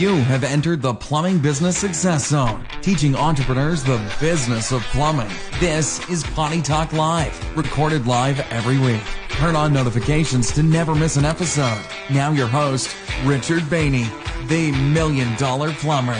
You have entered the Plumbing Business Success Zone, teaching entrepreneurs the business of plumbing. This is Potty Talk Live, recorded live every week. Turn on notifications to never miss an episode. Now, your host, Richard Bainey, the Million Dollar Plumber.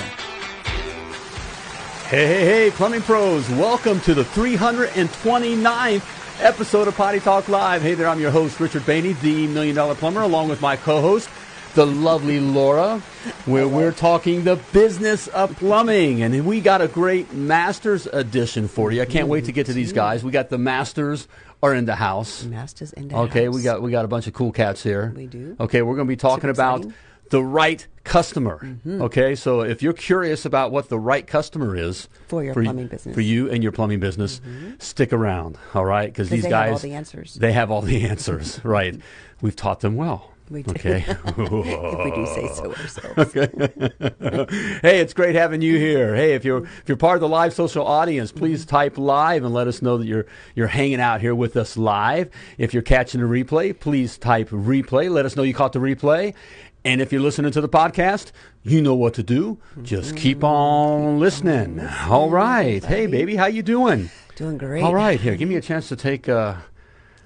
Hey, hey, hey, plumbing pros, welcome to the 329th episode of Potty Talk Live. Hey there, I'm your host, Richard Bainey, the Million Dollar Plumber, along with my co host, the lovely Laura, where we're talking the business of plumbing. And we got a great Masters edition for you. I can't wait to get to these guys. We got the Masters are in the house. Masters in the Okay, house. we got we got a bunch of cool cats here. We do. Okay, we're going to be talking about the right customer. Mm-hmm. Okay, so if you're curious about what the right customer is For your y- plumbing business. Mm-hmm. for you and your plumbing business, stick around. All right, because these they guys have all the answers. They have all the answers. right, we've taught them well. We do. Okay. if we do say so ourselves. Okay. hey, it's great having you here. Hey, if you're if you're part of the live social audience, please type live and let us know that you're you're hanging out here with us live. If you're catching a replay, please type replay. Let us know you caught the replay. And if you're listening to the podcast, you know what to do. Just keep on listening. All right. Hey, baby, how you doing? Doing great. All right. Here, give me a chance to take uh,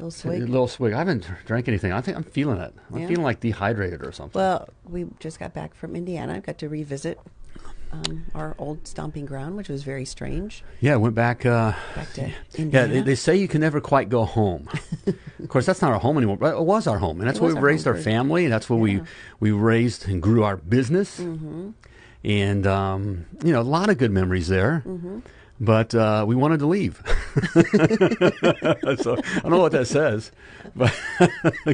Little a swig. little swig. I haven't drank anything. I think I'm feeling it. I'm Yeah? feeling like dehydrated or something. Well, we just got back from Indiana. I got to revisit um, our old stomping ground, which was very strange. Yeah, went back. Uh, Back to yeah, Indiana. they, they say you can never quite go home. of course, that's not our home anymore. But it was our home, and that's It where we raised our family. And that's where we we raised and grew our business. Mm-hmm. And um, you know, a lot of good memories there. Mm-hmm. But uh, we wanted to leave. so I don't know what that says, but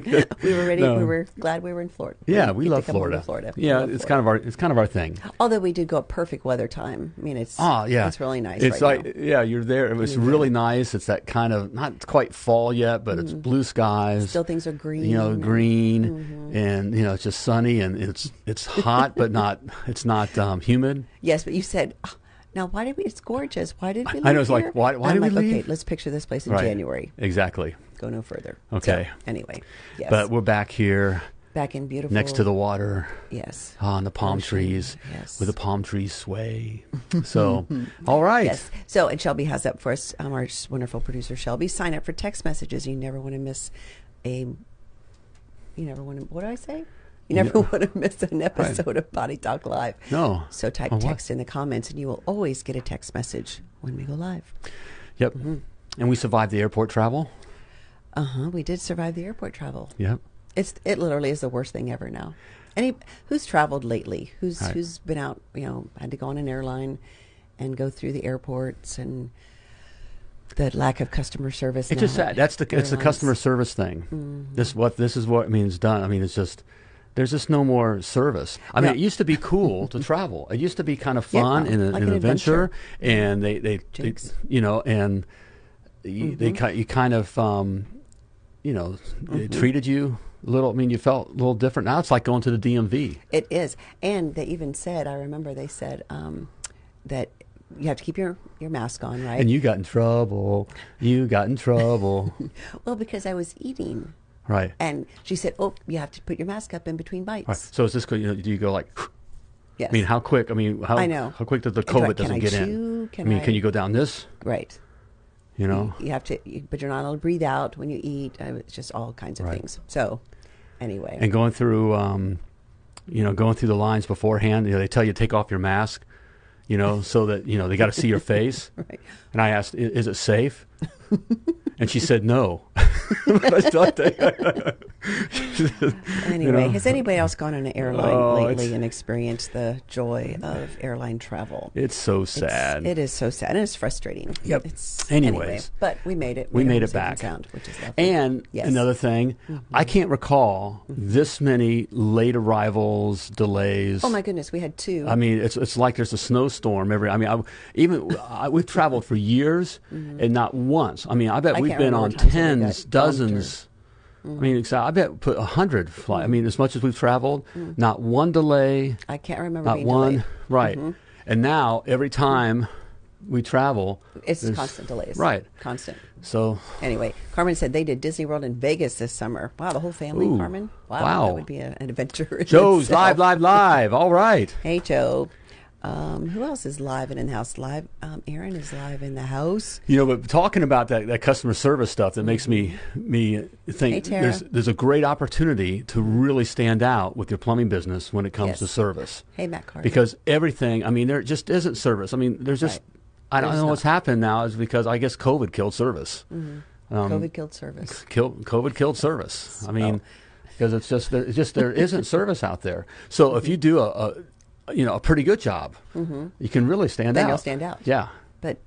we were ready. No. We were glad we were in Florida. yeah, we to love Florida. Florida. Yeah, love it's Florida. kind of our it's kind of our thing. Although we did go a perfect weather time. I mean, it's Oh yeah, it's really nice. It's right like now. yeah, you're there. It was really there. nice. It's that kind of not quite fall yet, but it's blue skies. Still things are green. you know, green, Mm-hmm. and you know, it's just sunny and it's it's hot, but not it's not um, humid. Yes, but you said. "Ah, Now, why did we? It's gorgeous. Why did we? Leave I know, it's like, why- why did we like, leave? Okay, let's picture this place in Right. January. Exactly. Go no further. Okay. So, anyway, yes. But we're back here back in beautiful next to the water yes. on the palm Ocean, trees, yes. where the palm trees sway. So, all right. Yes. So, and Shelby has up for us, um, our wonderful producer Shelby. Sign up for text messages. You never want to miss a. You never want to. What do I say? You never want to miss an episode of Potty Talk Live. No. So type Oh, what? text in the comments, and you will always get a text message when we go live. Yep. Mm-hmm. And we survived the airport travel. Uh huh. We did survive the airport travel. Yep. It's it literally is the worst thing ever now. Any who's traveled lately? Who's Right. who's been out? You know, had to go on an airline and go through the airports and the lack of customer service. It's just sad. That's the it's the. Mm-hmm. customer service thing. This what this is what I mean. It's done. I mean, it's just there's just no more service. I mean, it used to be cool to travel. It used to be kind of Yeah, fun and a- like an, an adventure. adventure. And they they, they you know and you, they Mm-hmm. ki- you kind of um, you know they Mm-hmm. treated you a little. I mean, you felt a little different. Now it's like going to the DMV. It is, and they even said. I remember they said um, that you have to keep your your mask on, right? And you got in trouble. You got in trouble. well, because I was eating, right. and she said, "Oh, you have to put your mask up in between bites." Right. So is this? You know, do you go like? Yes. I mean, how quick? I mean, how I know. how quick does the I- COVID doesn't I get chew? in? Can I mean, can you go down this? right. You know, You have to, you, but you're not allowed to breathe out when you eat. It's just all kinds of Right. things. So, anyway, and going through, um, you know, going through the lines beforehand. You know, they tell you to take off your mask. You know, so that you know they got to see your face. Right. And I asked, "I- "Is it safe?" and she said, "No." But I still take- anyway, know. has anybody else gone on an airline Oh, lately and experienced the joy of airline travel? it's so sad. It is so sad, and it's frustrating. Yep. It's, Anyways. anyway, but we made it. we made it back. sound, which is lovely. And Yes. Mm-hmm. another thing, I can't recall this many late arrivals, delays. oh my goodness, we had two. I mean, it's it's like there's a snowstorm every. I mean, I, even I, we've traveled for years, and not once. I mean, I bet Mm-hmm. I we've been on times when we got tens, dozens. Mm-hmm. I mean, I bet put a hundred flight. I mm-hmm. mean, as much as we've traveled, mm-hmm. not one delay, I can't remember not one. delayed. Right, and now every time we travel, It's constant delays. Right. Constant. So Anyway, Carmen said they did Disney World in Vegas this summer. Wow, the whole family, Ooh, Carmen. Wow, wow. that would be a, an adventure. Joe's live, live, live. All right. Hey, Joe. Um, who else is live and in the house? Live. Um, Aaron is live in the house. You know, but talking about that, that customer service stuff that makes me me think Hey, there's there's a great opportunity to really stand out with your plumbing business when it comes Yes. to service. Hey, Matt Carter. Because everything, I mean, there just isn't service. I mean, there's just I don't There's know what's happened now is because I guess COVID killed service. Um, COVID killed service. kill, COVID killed service. I mean, because it's just there, it's just there isn't service out there. So if you do a, a you know a pretty good job, mm-hmm. you can really stand Then out. you'll stand out. Yeah, But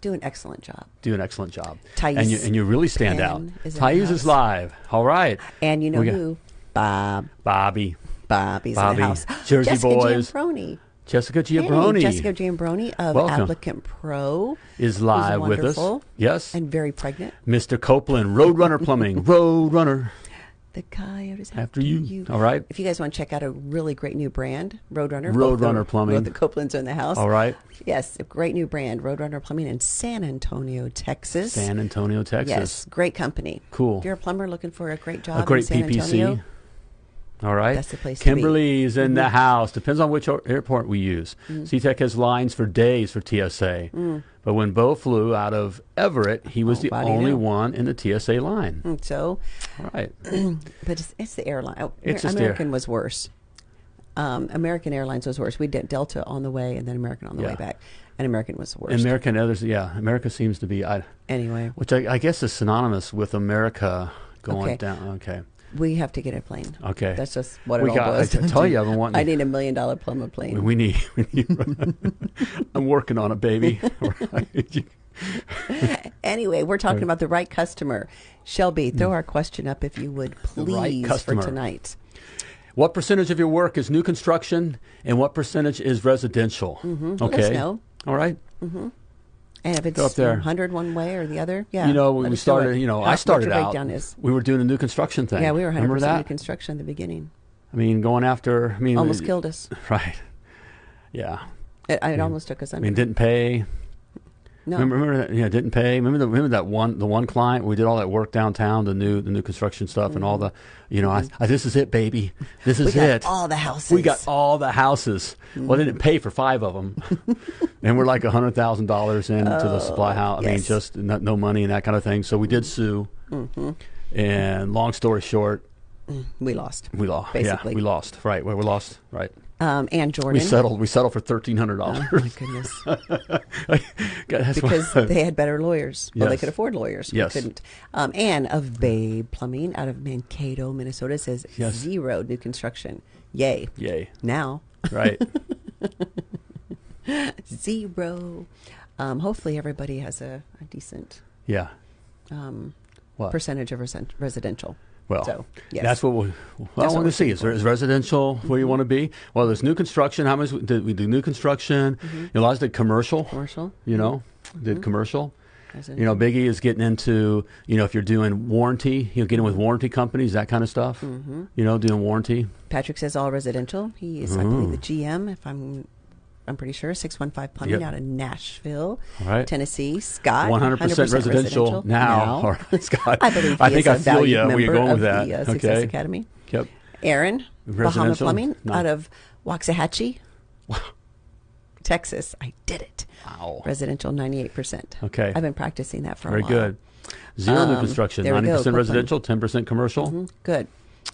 do an excellent job. do an excellent job. Thais and you and you really stand Penn out. is Thais is live. All right, And you know We who? Bob. Bobby, Bobby's Bobby. in the house. Jersey Jessica boys. Giambroni. Jessica Hey, Jessica Giambroni of Welcome. Applicant Pro is live with us. Yes, and very pregnant. Mr. Copeland, Roadrunner Plumbing, Roadrunner. The coyotes After you. All right. If you guys want to check out a really great new brand, Roadrunner. Roadrunner Plumbing. Both the Copelands are in the house. All right, Yes, a great new brand, Roadrunner Plumbing in San Antonio, Texas. San Antonio, Texas. Yes, great company. Cool. If you're a plumber looking for a great job a great in San PPC. Antonio, All right. That's the place. Mm-hmm. Kimberly's in the house. Depends on which airport we use. Mm. SeaTac has lines for days for TSA. But when Bo flew out of Everett, he was Oh, the only knew. one in the TSA line. Mm, so, All right. but it's, it's the airline. Oh, It's American air- was worse. Um, American Airlines was worse. We did Delta on the way and then American on the Yeah. way back, and American was the worst. American others, yeah. America seems to be, I, anyway, which I, I guess is synonymous with America going Okay. down. Okay. We have to get a plane. Okay. That's just what it We all got- boils I down tell to. you, I've been wanting I need a million dollar plumber plane. We need, we need I'm working on it, baby. Anyway, we're talking about the right customer. Shelby, throw our question up if you would, Hmm. The right please, for tonight. What percentage of your work is new construction and what percentage is residential? Mm-hmm. Let Okay. us know. All right. And if it's up there. 100 one way or the other, yeah. you know, when we started, you know, How- I started out. is. We were doing a new construction thing. Yeah, we were 100% Remember new construction in the beginning. I mean, going after. I mean, Almost it- killed us. Right. Yeah. It, it almost took us I under. mean, didn't pay. No. Remember, remember that? Yeah, didn't pay. Remember, the, remember that one, the one client. We did all that work downtown, the new, the new construction stuff, and all the, you know, I, I, this is it, baby. This Mm-hmm. we is got it. all the houses. We got all the houses. Well, they didn't pay for five of them, and we're like a hundred thousand dollars into the supply house. I mean, Oh, yes. Mm-hmm. just no, no money and that kind of thing. So we did sue, and long story short, We lost. we lost. Basically. Yeah, we lost. Right, we we lost. Right, Um, and Jordan. we settled. We settled for thirteen hundred dollars. Oh my goodness. because they had better lawyers. Well, they could afford lawyers. We Yes. couldn't. Um, Anne of Babe Plumbing out of Mankato, Minnesota says Yes. zero new construction. Yay. Yay! Now, Right. zero. Um, hopefully, everybody has a, a decent Yeah. um, What? percentage of resen- residential. Well, so, yes. that's what we. Well, I That's want to see is, there, is residential where you want to be. Well, there's new construction. How much did we do? New construction. You know, lots did commercial. commercial. You know, did Mhm. commercial. You know, Biggie is getting into, you know, if you're doing warranty, you know, getting with warranty companies, that kind of stuff. Mm-hmm. You know, doing warranty. Patrick says all residential. He is, I believe, the GM. If I'm, I'm pretty sure six one five plumbing Yep. out of Nashville, right. Tennessee. Scott, 100% residential, now. All right, Scott. I believe. I think I a feel ya where you're going with that. The, uh, Success Okay. Academy. Yep. Aaron, Bahama Plumbing No. out of Waxahachie, Texas. I did it. Wow. Residential, ninety-eight percent. Okay. I've been practicing that for Very a while. Very good. Zero new Um, construction. we go, 90% residential, 10% commercial. Mhm. Good.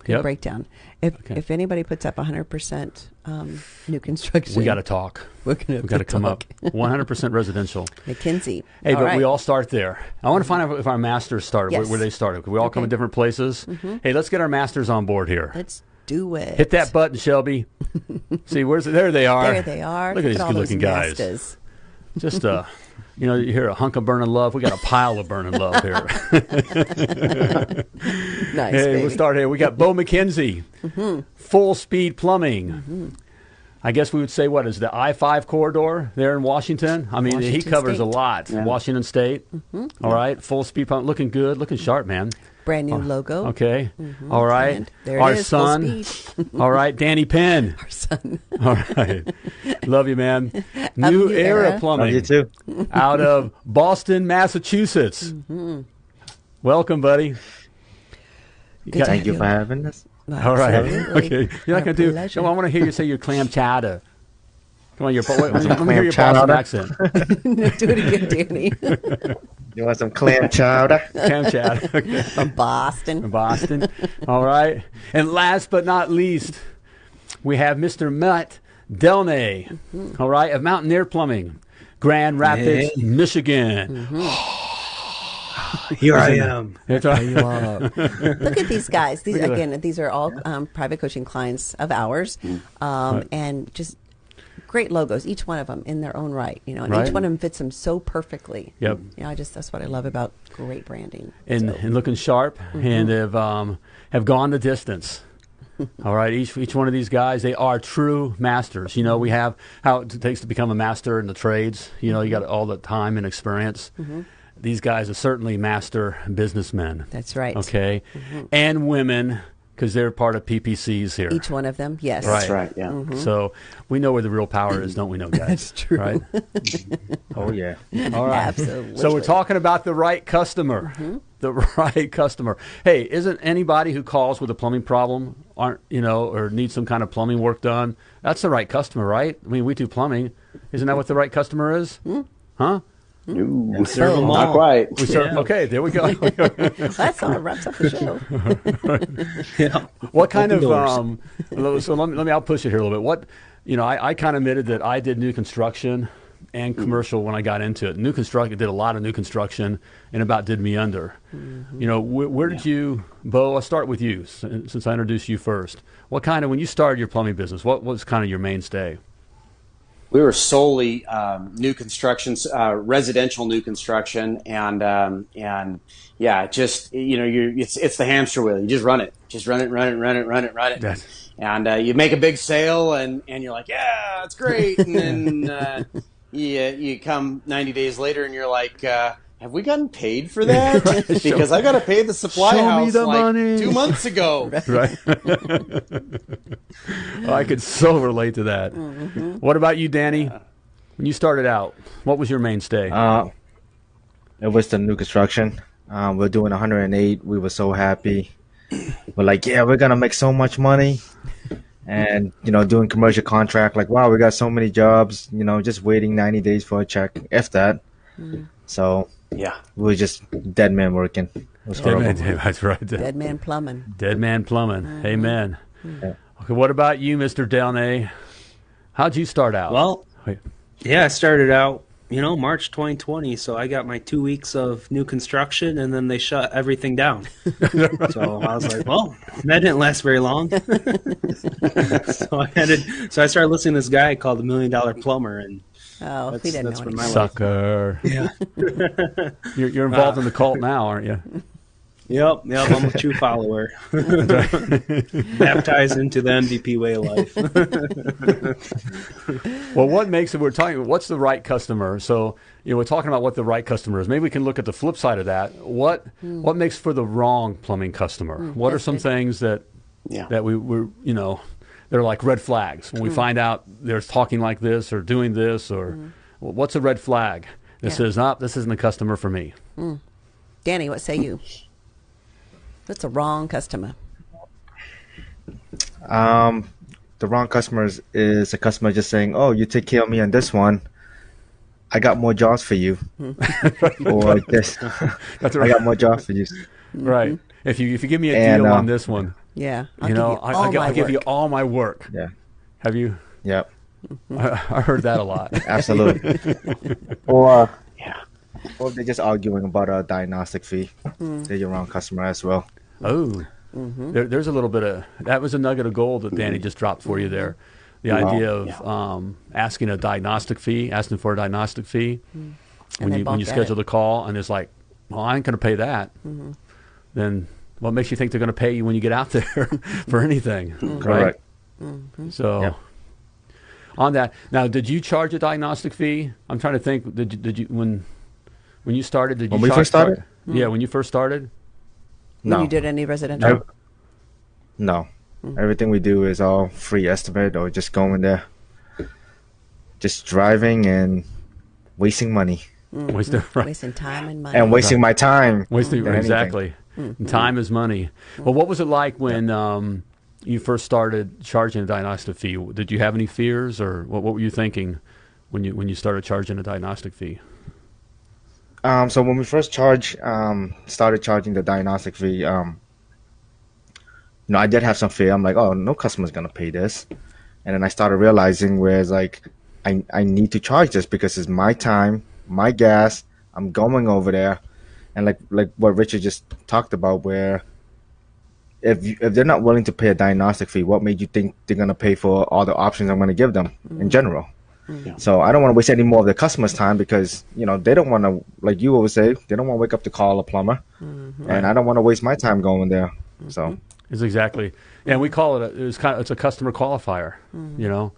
Yep. breakdown. If Okay. if anybody puts up hundred percent um, new construction, We got to talk. We're gonna We got to come up. 100% residential. McKinsey. Hey, All but right. we all start there. I want to find out if our masters started, where, Yes. where they started. We all come Okay. in different places. Hey, let's get our masters on board here. Let's do it. Hit that button, Shelby. See, where's it? There they are. There they are. Look at these good-looking guys. Nastas. Just uh, you know, you hear a hunk of burning love. We got a pile of burning love here. Nice. hey, baby. we'll start here. We got Bo McKenzie, mm-hmm. full speed plumbing. Mm-hmm. I guess we would say what is the I five corridor there in Washington? I mean, he Washington covers a lot. Yeah. Washington State. Mm-hmm. All right, full speed plumbing, looking good, looking sharp, man. Brand new logo. Okay. All right. And there it Our is, full son. speed. All right. Danny Penn. Our son. All right. Love you, man. New, New Era, Era. Plumbing. Love you too. out of Boston, Massachusetts. Welcome, buddy. You Good got- Thank you you. for having us. All right. Absolutely. Okay. You're not going to do. pleasure. Come on, I want to hear you say your clam chowder. Come on, your wait, let me Some hear your Boston chowder? accent. Do it again, Danny. You want some clam chowder? Clam chowder. Okay. From Boston. From Boston. All right. And last but not least, we have Mr. Matt Delnay, mm-hmm. all right, of Mountaineer Plumbing, Grand Rapids, Hey. Michigan. Mm-hmm. Here I am. That's right. You are. Look at these guys. These Look at again. These are all um, private coaching clients of ours, um, Right. and just great logos. Each one of them in their own right. You know, and Right. each one of them fits them so perfectly. Yep. You know, I just that's what I love about great branding. and, So, and looking sharp and have um, have gone the distance. All right, each each one of these guys, they are true masters. You know, we have how it takes to become a master in the trades. You know, you got all the time and experience. These guys are certainly master businessmen. that's right. Okay, mm-hmm. and women because they're part of PPCs here. Each one of them. Yes. Right. That's right. Yeah. Mm-hmm. So we know where the real power is, don't we, know, guys? That's true. Right. Oh yeah. All right. Absolutely. So we're talking about the right customer. Mm-hmm. The right customer. Hey, isn't anybody who calls with a plumbing problem aren't you know or needs some kind of plumbing work done? That's the right customer, right? I mean, we do plumbing. Isn't that what the right customer is? Hmm? Huh? Hmm? Ooh, serve 'em not all. quite. We serve, Yeah. Okay, there we go. That's all wraps up the show. Yeah. what kind Open of doors. um? So let me let me. I'll push it here a little bit. What you know, I, I kind of admitted that I did new construction and hmm. commercial when I got into it. New construction did a lot of new construction and about did me under. Mm-hmm. You know, wh- where did you, Bo? I'll start with you since since I introduced you first. What kind of when you started your plumbing business? What was kind of your mainstay? We were solely um, new construction, uh, residential new construction, and um, and yeah, just you know, you it's it's the hamster wheel. You just run it, just run it, run it, run it, run it, run it, Yes. and uh, you make a big sale, and and you're like, yeah, it's great, and then uh, you you come 90 days later, and you're like. Have we gotten paid for that? because I got to pay the supply Show me house the like money. two months ago. Right. I could so relate to that. What about you, Danny? When you started out, what was your mainstay? Uh, it was the new construction. Um, we're doing 108. We were so happy. We're like, yeah, we're gonna make so much money. And you know, doing commercial contract, like, wow, we got so many jobs. You know, just waiting 90 days for a check, if that. So Yeah. we were just dead man working. It was Dead man, horrible. that's right. Dead man plumbing. Dead man plumbing. Mm-hmm. Amen. Mm-hmm. Yeah. Okay, what about you, Mr. Downey? How'd you start out? Well, yeah, I started out, you know, March 2020. So I got my two weeks of new construction, and then they shut everything down. so I was like, well, that didn't last very long. so I had to, so I started listening to this guy called the Million Dollar Plumber, and Oh, That's- we didn't that's know when anything. Sucker. yeah, You're, you're involved in the cult now, aren't you? yep, yep, I'm a true follower, baptized into the MDP way of life. Well, what makes it? We're talking. What's the right customer? So you know, we're talking about what the right customer is. Maybe we can look at the flip side of that. What hmm. what makes for the wrong plumbing customer? Hmm, what are some things that Yeah. that we we you know they're like red flags when we find out they're talking like this or doing this or well, what's a red flag that Yeah. says, "Ah, this isn't a customer for me." Danny, what say you? That's a wrong customer. Um, the wrong customers is a customer just saying, "Oh, you take care of me on this one. I got more jobs for you," or this. That's I right. got more jobs for you. right. If you if you give me a And, deal uh, on this one, Yeah. I'll you give know, you I, all I'll, gi- give you all my work. Yeah. Have you? Yep. I, I heard that a lot. Absolutely. or Yeah. or they're just arguing about a diagnostic fee. Hmm. They're your wrong customer as well. Oh, mm-hmm. there, there's a little bit of that was a nugget of gold that Danny just dropped for you there. The idea of Yeah. um, asking a diagnostic fee, asking for a diagnostic fee hmm. when you when you schedule it. the call, and it's like, well, I ain't going to pay that. Mm-hmm. Then what makes you think they're going to pay you when you get out there for anything? Right? Correct. Mm-hmm. So. Yeah. On that, now, did you charge a diagnostic fee? I'm trying to think. Did you, did you when when you started? Did you When we charge- first started? Yeah, when you first started. when No. you did any residential? Ev- No. Mm. Everything we do is all free estimate or just going there, just driving and wasting money mm-hmm. Wasting, right. Wasting time and money. and wasting my time. Wasting exactly. anything. Mm-hmm. Time is money. Well, what was it like when um, you first started charging a diagnostic fee? Did you have any fears, or what, what were you thinking when you when you started charging a diagnostic fee? Um, so when we first charged, um, started charging the diagnostic fee, um, you know, I did have some fear. I'm like, oh, no customer's gonna pay this, and then I started realizing where it's like, I I need to charge this because it's my time, my gas. I'm going over there, and like like what Richard just talked about, where if you, if they're not willing to pay a diagnostic fee, what made you think they're gonna pay for all the options I'm gonna give them in mm-hmm. general? Mm-hmm. So I don't want to waste any more of the customer's time because you know they don't want to, like you always say, they don't want to wake up to call a plumber, mm-hmm. and I don't want to waste my time going there. So. It's exactly, and we call it a, it's kind of it's a customer qualifier, you know,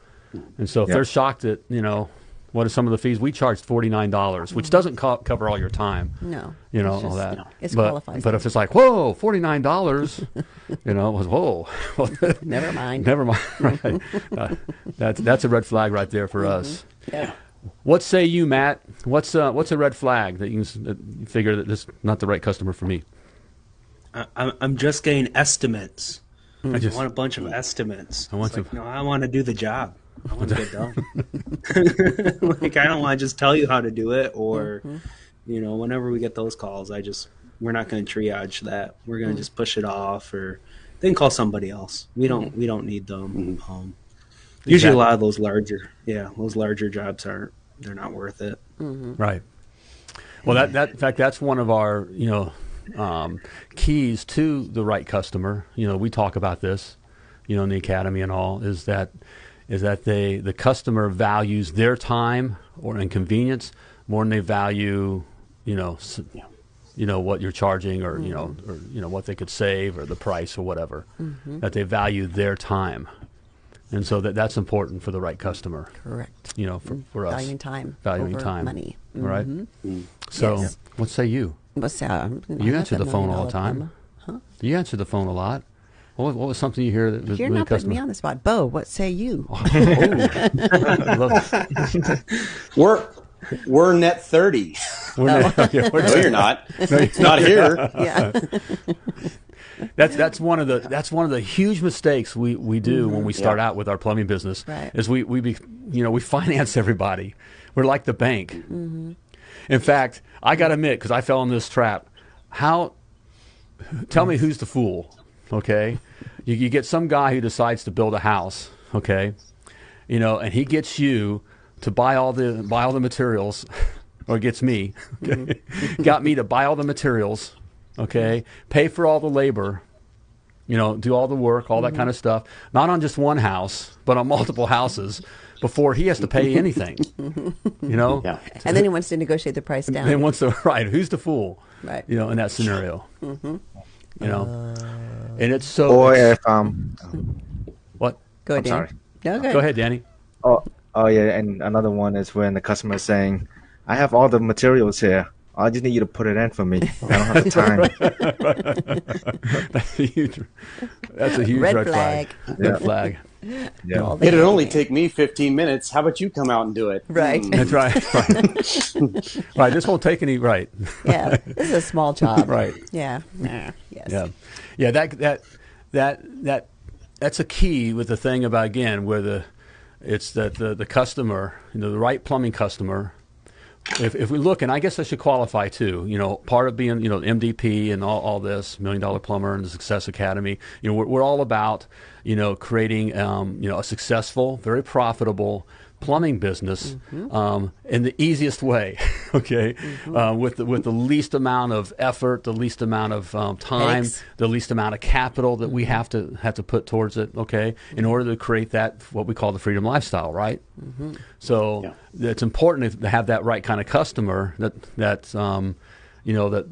and so if Yeah. they're shocked at you know what are some of the fees we charged forty nine dollars, which doesn't co- cover all your time, no. you know It's all just- that. It's but, qualifies. but if it's like whoa forty nine dollars, you know, it was whoa. Never mind. Never mind. Right. Uh, that's that's a red flag right there for us. Yeah. What say you, Matt? What's uh, what's a red flag that you, can, s- figure that this is not the right customer for me? I, I'm- I'm just getting estimates. I I just want a bunch of estimates. I want It's like, to- No, I want to do the job. I want to get done. like I don't want to just tell you how to do it, or mm-hmm. you know, whenever we get those calls, I just we're not going to triage that. We're going to mm. just push it off, or then call somebody else. We don't mm-hmm. we don't need them. Mm-hmm. Um, usually, a lot of those larger, yeah, those larger jobs aren't. They're not worth it. Right. Well, that, that in fact, that's one of our you know um, keys to the right customer. You know, we talk about this, you know, in the academy and all is that is that they the customer values their time or inconvenience more than they value you know you know what you're charging or you know or you know what they could save or the price or whatever that they value their time and so that that's important for the right customer Correct. you know for, for us Valuing time. valuing over time Money. all right? Mhm. So, Yes. what say you? What's that? You answer the phone all the time. huh? You answer the phone a lot. What, was- what was something you hear that was You're really not putting me on the spot. Bo, what say you? I love- We're we're net thirty. we're not- yeah, we're No, you're not. not here. yeah. That's that's one of the that's one of the huge mistakes we, we do when we start out with our plumbing business. Mm-hmm. Right. Is we we be, you know we finance everybody. We're like the bank. Mm-hmm. In fact, I got to admit because I fell in this trap. How? Tell me who's the fool? Okay, you, you get some guy who decides to build a house. Okay, you know, and he gets you to buy all the buy all the materials, or gets me, okay? Mm-hmm. got me to buy all the materials, okay, pay for all the labor, you know, do all the work, all that mm-hmm. kind of stuff, not on just one house, but on multiple houses, before he has to pay anything, you know. Yeah. And then he wants to negotiate the price down. And Then wants to right? Who's the fool? Right. You know, in that scenario. Mm-hmm. You know, and it's so. or it's- if um, what? Go ahead, I'm Danny. sorry. No, Go ahead, Danny. oh oh yeah, and another one is when the customer is saying, "I have all the materials here. I just need you to put it in for me. I don't have the time." That's a huge. That's a huge Red red, flag. flag. Red Yeah. flag. Yeah. It'd only take me 15 minutes. How about you come out and do it? Right. Hmm. That's right. Right. right. This won't take any. Right. yeah. This is a small job. Right. Yeah. Nah. Yes. Yeah, yeah. That that that that that's a key with the thing about again where the it's that the the customer, you know, the right plumbing customer. If if we look, and I guess I should qualify too. You know, part of being you know MDP and all, all this Million Dollar Plumber and the Success Academy. You know, we're, we're all about you know creating um, you know a successful, very profitable plumbing business um, in the easiest way. Okay, uh, with the, with the least amount of effort, the least amount of um, time, Headaches. the least amount of capital that we have to have to put towards it. Okay, in order to create that what we call the freedom lifestyle, right? So Yeah. it's important to have that right kind of customer that that um, you know that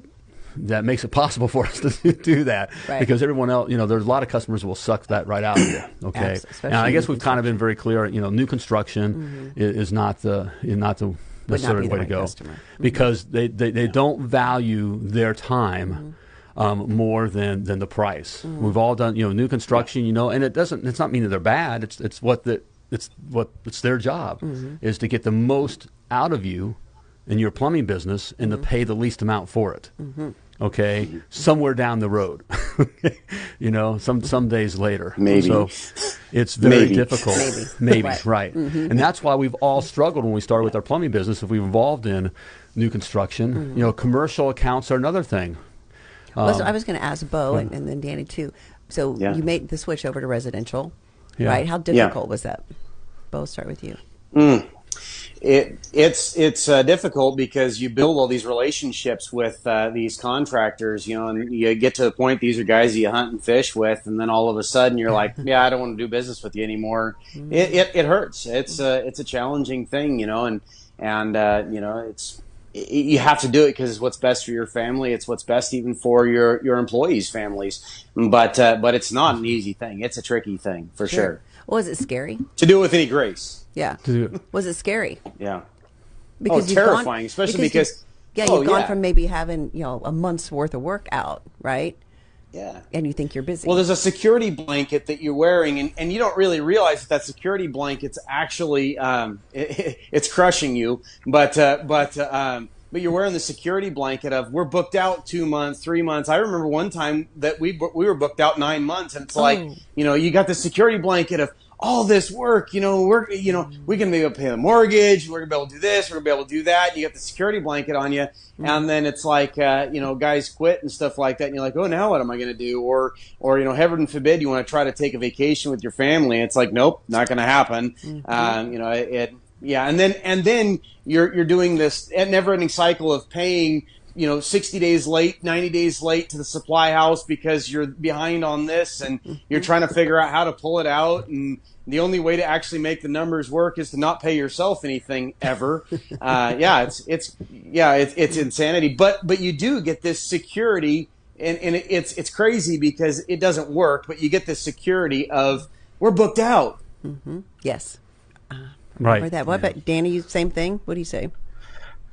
that makes it possible for us to do that Right. because everyone else you know there's a lot of customers will suck that right out of you okay Abs- especially and I guess we've kind of been very clear you know new construction i- is, not the is not the Mm-hmm. Necessarily way right to go customer. Mm-hmm. because they, they, they don't value their time um, more than than the price. Mm. We've all done, you know, new construction, you know, and it doesn't. It's not mean that they're bad. It's it's what the it's what it's their job Mm-hmm. is to get the most out of you in your plumbing business and Mm-hmm. to pay the least amount for it. Mm-hmm. Okay, somewhere down the road, you know, some some days later. Maybe. So it's very Maybe. difficult. Maybe. Maybe, Right. right. Mm-hmm. And that's why we've all struggled when we started with our plumbing business. If we've involved in new construction, mm-hmm. you know, commercial accounts are another thing. Well, so um, I was going to ask Bo and, and then Danny too. So Yeah. you made the switch over to residential, Yeah. right? How difficult was that? Bo, start with you. Mm. It it's it's uh, difficult because you build all these relationships with uh, these contractors, you know, and you get to the point these are guys you hunt and fish with, and then all of a sudden you're like, yeah, I don't want to do business with you anymore. It, it it hurts. It's a it's a challenging thing, you know, and and uh, you know it's you have to do it because it's what's best for your family. It's what's best even for your your employees' families. But uh, but it's not an easy thing. It's a tricky thing for sure. Was it scary? To do it with any grace. Yeah. do- Was it scary? Yeah. Because you've terrifying, especially you've- because- yeah, oh, you've gone yeah. from maybe having you know a month's worth of work out, right? Yeah. And you think you're busy. Well, there's a security blanket that you're wearing, and, and you don't really realize that that security blanket's actually um, it, it's crushing you. But uh, but uh, um, but you're wearing the security blanket of we're booked out two months, three months. I remember one time that we we were booked out nine months, and it's like Oh. you know you got the security blanket of all this work. You know we're you know we can be able to pay the mortgage, we're gonna be able to do this, we're gonna be able to do that. And you got the security blanket on you, and then it's like uh, you know guys quit and stuff like that, and you're like, oh now what am I gonna do? Or or you know heaven forbid you want to try to take a vacation with your family, it's like nope, not gonna happen. Um, you know it, it yeah, and then and then you're you're doing this never-ending cycle of paying you know 60 days late 90 days late to the supply house because you're behind on this and you're mm-hmm. trying to figure out how to pull it out. And the only way to actually make the numbers work is to not pay yourself anything ever. Uh, yeah it's it's yeah it's, it's insanity. But but you do get this security and, and it's it's crazy because it doesn't work but you get this security of we're booked out. Mm-hmm. Yes. Uh, right. Or that. What about Danny? Same thing. What do you say?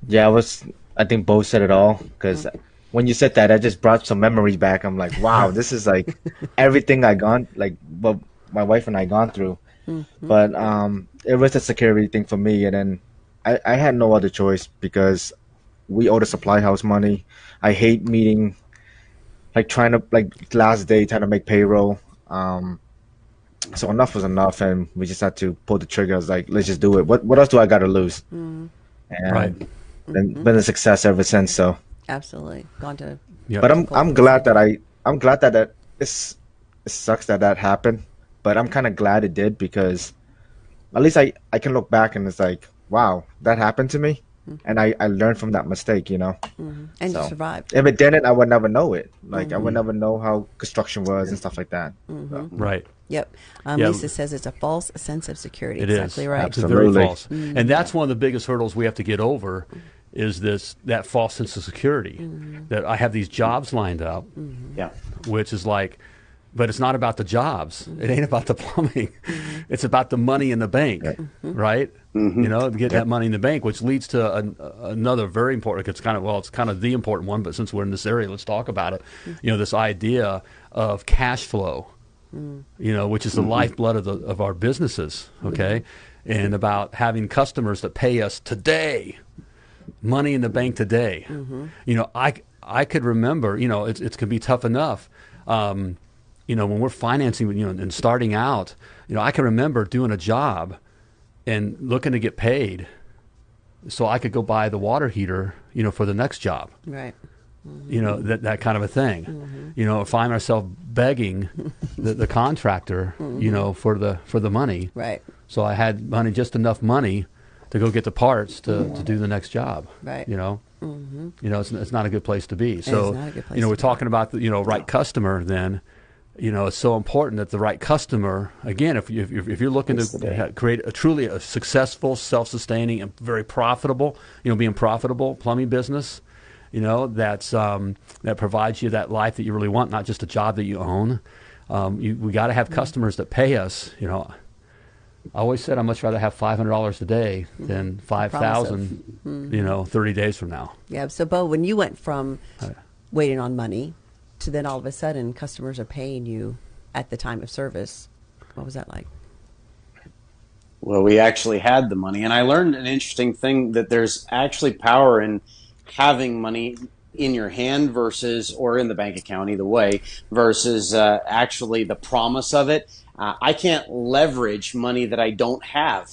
Yeah, I was. I think both said it all because when you said that, I just brought some memories back. I'm like, wow, this is like everything I gone like what my wife and I gone through. But um, it was a security thing for me, and then I, I had no other choice because we owe the supply house money. I hate meeting, like trying to like last day trying to make payroll. Um, so enough was enough, and we just had to pull the trigger. I was like, let's just do it. What what else do I got to lose? Mm. And Right. been, mm-hmm. been a success ever since. So, Absolutely. Gone to. Yep. but I'm I'm glad that I I'm glad that that it's, it sucks that that happened, but I'm kind of glad it did because at least I I can look back and it's like wow that happened to me, and I I learned from that mistake. You know, mm-hmm. And So- you survived. if it didn't, I would never know it. Like I would mm-hmm. never know how construction was and stuff like that. Mm-hmm. So, Right. Yep. Um, Yeah. Lisa says it's a false sense of security. It is exactly right. It's very Absolutely. false, and that's one of the biggest hurdles we have to get over. Is this that false sense of security that I have these jobs lined up, yeah which is like, but it's not about the jobs. It ain't about the plumbing. It's about the money in the bank, right? Mm-hmm. Mm-hmm. You know, get that money in the bank, which leads to an, another very important. It's kind of well, it's kind of the important one. But since we're in this area, let's talk about it. Mm. You know, this idea of cash flow mm. you know, which is the mm-hmm. lifeblood of, the, of our businesses, okay? And about having customers that pay us today, money in the bank today. You know, I, I could remember, you know, it's, it's going to be tough enough. Um, you know, when we're financing, you know, and starting out, you know, I can remember doing a job and looking to get paid so I could go buy the water heater, you know, for the next job. Right. you know that that kind of a thing. Mm-hmm. You know find myself begging the, the contractor mm-hmm. you know for the for the money. Right. so i had money just enough money to go get the parts to, mm-hmm. to do the next job Right. you know? You know it's, it's not a good place to be. So not a good place you know we're talking about the you know right customer then you know it's so important that the right customer again if you if, if you're looking That's to create a truly a successful self-sustaining and very profitable you know being profitable plumbing business you know that's um, that provides you that life that you really want not just a job that you own. Um, you, we got to have customers that pay us you know. I always said I'd much rather have five hundred dollars a day than five thousand, you know, thirty days from now. Yeah. So, Bo, when you went from waiting on money to then all of a sudden customers are paying you at the time of service. What was that like? Well, we actually had the money, and I learned an interesting thing that there's actually power in having money in your hand versus or in the bank account either way versus uh, actually the promise of it uh, i can't leverage money that i don't have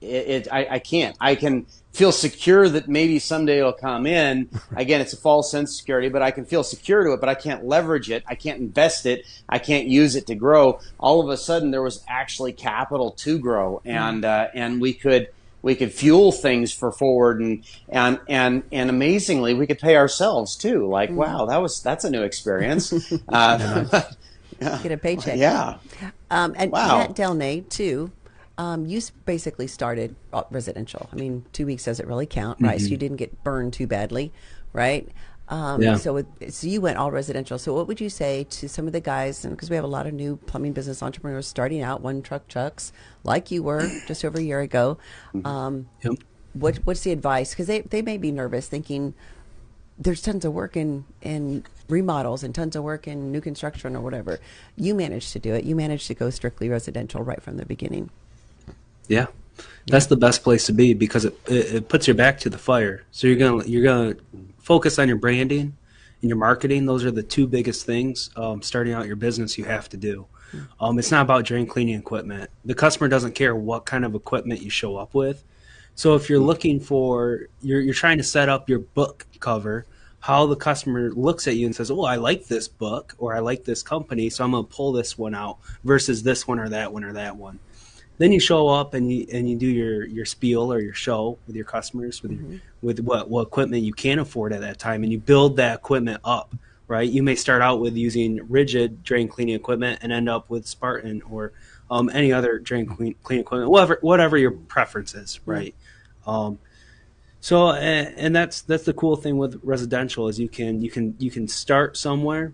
it, it I, I, can't i can feel secure that maybe someday it'll come in. Again it's a false sense of security but i can feel secure to it but i can't leverage it. I can't invest it. I can't use it to grow. All of a sudden there was actually capital to grow and uh, and we could we could fuel things for forward and and and and amazingly we could pay ourselves too. Like mm. wow that was that's a new experience. Uh, get a paycheck. Yeah. Um, and wow. Matt Delnay too um, you basically started uh, residential i mean two weeks doesn't really count right mm-hmm. so you didn't get burned too badly right um, yeah. So, with, so you went all residential. So, what would you say to some of the guys? And Because we have a lot of new plumbing business entrepreneurs starting out, one truck chucks, like you were just over a year ago. Mm-hmm. Um, yep. What, what's the advice? Because they, they may be nervous, thinking there's tons of work in in remodels and tons of work in new construction or whatever. You managed to do it. You managed to go strictly residential right from the beginning. Yeah, that's the best place to be because it, it, it, puts your back to the fire. So you're gonna you're gonna focus on your branding and your marketing. Those are the two biggest things um, starting out your business you have to do. Um, it's not about drain cleaning equipment. The customer doesn't care what kind of equipment you show up with. So if you're looking for you're you're trying to set up your book cover, how the customer looks at you and says, "Oh, I like this book or I like this company, so I'm going to pull this one out versus this one or that one or that one." Then you show up and you and you do your your spiel or your show with your customers with mm-hmm. your, with what what equipment you can afford at that time and you build that equipment up right you may start out with using RIDGID drain cleaning equipment and end up with spartan or um, any other drain clean, clean equipment whatever whatever your preference is right mm-hmm. um, so and, and that's that's the cool thing with residential is you can you can you can start somewhere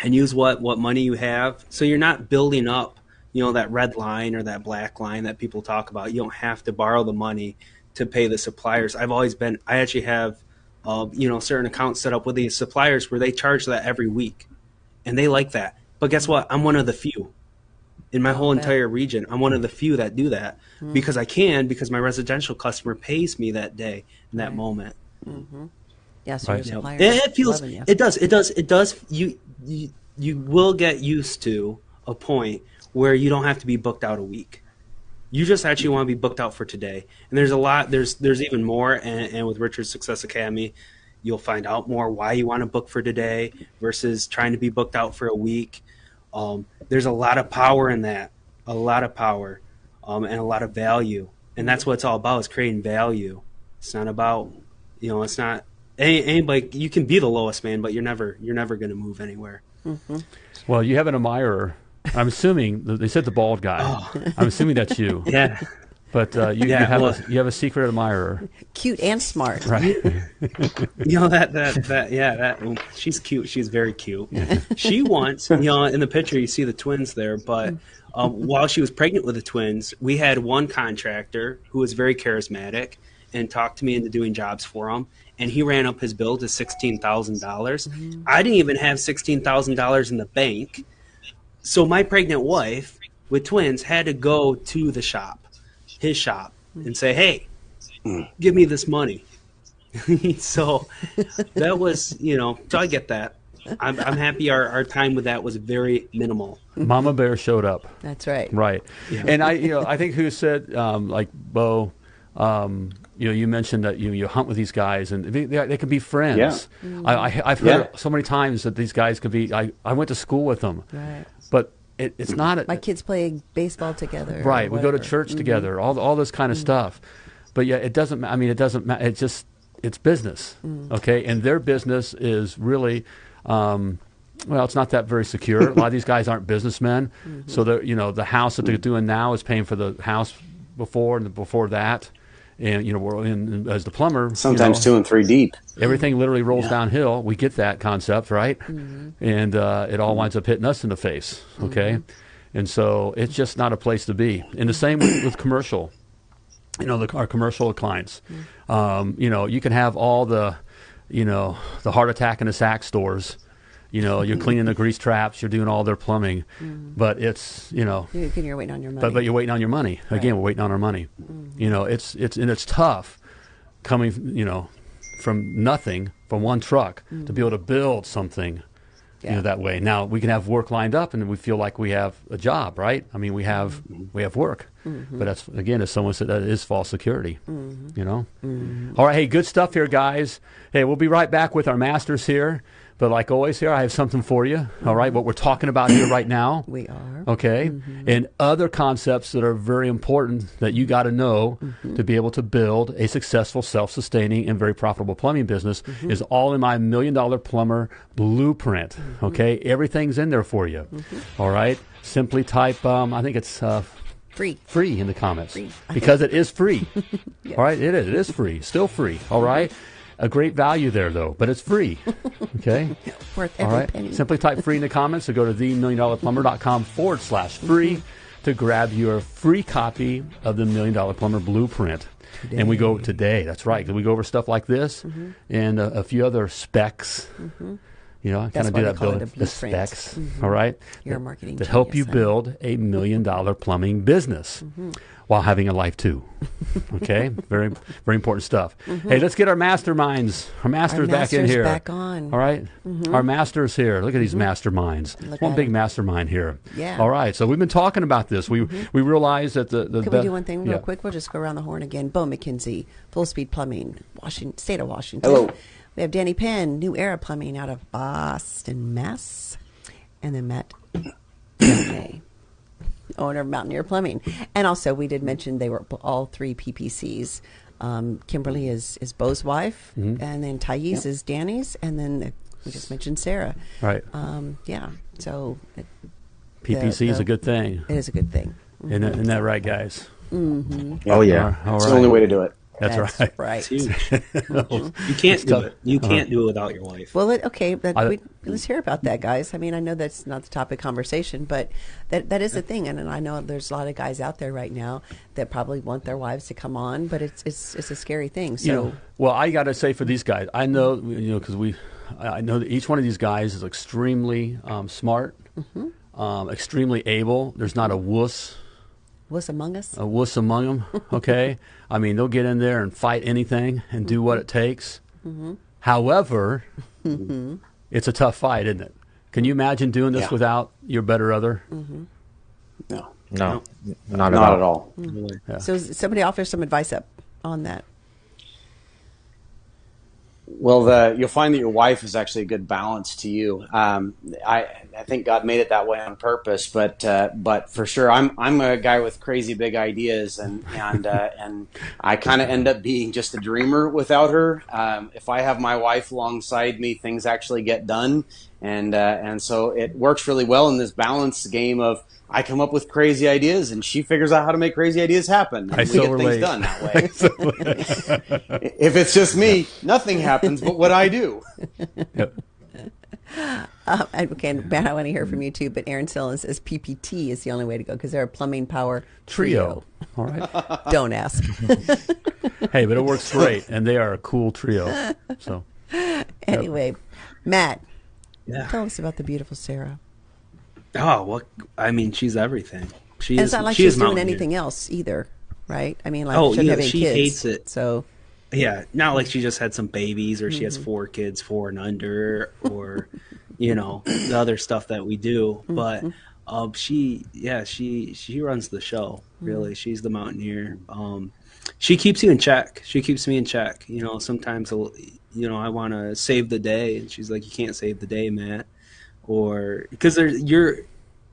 and use what what money you have so you're not building up you know that red line or that black line that people talk about. You don't have to borrow the money to pay the suppliers. I've always been. I actually have, uh, you know, certain accounts set up with these suppliers where they charge that every week, and they like that. But guess what? I'm one of the few in my whole entire region. I'm one of the few that do that mm-hmm. because I can because my residential customer pays me that day in that right. moment. Mm-hmm. Yeah, so right. you it, it feels it does it does it does you, you you will get used to a point where you don't have to be booked out a week. You just actually want to be booked out for today. And there's a lot. There's there's even more. And, and with Richard's Success Academy, you'll find out more why you want to book for today versus trying to be booked out for a week. Um, there's a lot of power in that, a lot of power, um, and a lot of value. And that's what it's all about: is creating value. It's not about, you know, it's not any, anybody. You can be the lowest man, but you're never you're never going to move anywhere. Mm-hmm. Well, you have an admirer I'm assuming they said the bald guy. Oh. I'm assuming that's you. Yeah. But uh, you, yeah, you, have well, a, you have a secret admirer. Cute and smart. Right. you know that that that yeah that she's cute. She's very cute. she wants you know in the picture you see the twins there, but um, while she was pregnant with the twins, we had one contractor who was very charismatic and talked to me into doing jobs for him. And he ran up his bill to sixteen thousand dollars. Mm-hmm. I didn't even have sixteen thousand dollars in the bank so my pregnant wife with twins had to go to the shop, his shop, and say, "Hey, give me this money." so that was, you know, so I get that. I'm, I'm happy our, our time with that was very minimal. Mama Bear showed up. That's right. Right. Yeah. And I, you know, I think who said, um, like Bo, um, you know, you mentioned that you you hunt with these guys and they, they, they can be friends. Yeah. Mm-hmm. I, have heard yeah. so many times that these guys could be. I, I went to school with them. Right but it, it's not. A, My kids play baseball together. Right. We go to church mm-hmm. together. All all this kind of mm-hmm. stuff. But yeah, it doesn't. I mean, it doesn't matter. It's just it's business. Mm-hmm. Okay, and their business is really. Um, well, it's not that very secure. a lot of these guys aren't businessmen, mm-hmm. so the you know the house that they're doing now is paying for the house before and before that and you know we're in as the plumber sometimes you know, two and three deep everything literally rolls yeah. downhill we get that concept right mm-hmm. and uh, it all winds up hitting us in the face okay mm-hmm. and so it's just not a place to be and the same with, with commercial you know the, our commercial clients mm-hmm. um, you know you can have all the you know the heart attack in the sack stores You know, you're cleaning the grease traps, you're doing all their plumbing, but it's you know, You- You're waiting on your money. but but you're waiting on your money again. We're waiting on our money. You know, it's it's and it's tough coming you know from nothing from one truck to be able to build something you know that way. Now we can have work lined up and we feel like we have a job, right? I mean, we have we have work, but that's again, as someone said, that is false security. You know. All right, hey, good stuff here, guys. Hey, we'll be right back with our masters here. But like always, here I have something for you. All right, what we're talking about here right now. we are. Okay. Mm-hmm. And other concepts that are very important that you got to know mm-hmm. to be able to build a successful, self sustaining, and very profitable plumbing business mm-hmm. is all in my Million Dollar Plumber blueprint. Okay. Everything's in there for you. All right. Simply type, um, I think it's uh, Free. free in the comments Free. because it is free. All right. It is. It is free. Still free. All right. A great value there, though, but it's free. Okay. Worth every right. penny. Simply type free in the comments or go to themilliondollarplumber.com forward slash free to grab your free copy of the Million Dollar Plumber Blueprint. And we go today. That's right. We go over stuff like this Mm-hmm. and a, a few other specs. You know, I kind of do that building the specs. Mhm. All right, You're a marketing that help you build a million dollar plumbing business Mm-hmm. While having a life too. Okay, very very important stuff. Hey, let's get our masterminds, our masters back in Mm-hmm. here. back on. Mm-hmm. All right, our masters here. Look at these masterminds. Look One big big 'em. mastermind here. Yeah. Mm-hmm. All right. So we've been talking about this. We we realized that the the Can be- we do one thing real yeah. quick? We'll just go around the horn again. Bo McKenzie, Full Speed Plumbing, Washington, State of Washington. Hello. We have Danny Penn, New Era Plumbing out of Boston, Mass. And then Matt May, owner of Mountaineer Plumbing. And also, we did mention they were all three PPCs. Um, Kimberly is, is Bo's wife, Mm-hmm. and then Thais is Danny's, and then uh, we just mentioned Sarah. Right. Um, yeah, so it, PPC is the- a good thing. it is a good thing. Isn't, that- isn't that right, guys? Oh yeah. All It's the only way to do it. That's, right. right. It's huge. you can't do tough. it. You can't do it without your wife. Well, it, okay, but I- we, let's hear about that, guys. I mean, I know that's not the topic of conversation, but that that is the thing, and, and I know there's a lot of guys out there right now that probably want their wives to come on, but it's it's it's a scary thing. So you know, well, I got to say for these guys, I know you know because we, I I know that each one of these guys is extremely um, smart, Mm-hmm. um, extremely able. There's not a wuss, what's among us? a wuss among them. Okay, I mean they'll get in there and fight anything and do what it takes. Mm-hmm. However, it's a tough fight, isn't it? Can you imagine doing this Yeah. without your better other? Mm-hmm. No, No, not, not at at all. all. Yeah. So somebody offer some advice up on that. Well, the, you'll find that your wife is actually a good balance to you. Um, I, I think God made it that way on purpose, but uh, but for sure, I'm I'm a guy with crazy big ideas, and and uh, and I kind of end up being just a dreamer without her. Um, if I have my wife alongside me, things actually get done, and uh, and so it works really well in this balance game of. I come up with crazy ideas, and she figures out how to make crazy ideas happen. And I we so get relate. things done that way. if it's just me, nothing happens but what I do. Yep. Uh, okay, and Matt, I want to hear from you too. But Aaron Sillin says PPT is the only way to go because they're a plumbing power Trio. All right. Don't ask. hey, but it works great, and they are a cool trio. So. anyway, Matt, Yeah. tell us about the beautiful Sarah. Oh, well, I mean, she's everything. She And is. it's not like she she's doing Mountaineer. anything else either, right? I mean, like Oh, yeah, she kids, hates it. So Yeah, not like she just had some babies or she Mm-hmm. has four kids, four and under, or you know the other stuff that we do. Mm-hmm. But um, she, yeah, she she runs the show. Mm-hmm. Really, she's the mountaineer. Um, she keeps you in check. She keeps me in check. You know, sometimes I'll- you know I want to save the day, and she's like, "You can't save the day, Matt," or because there's you're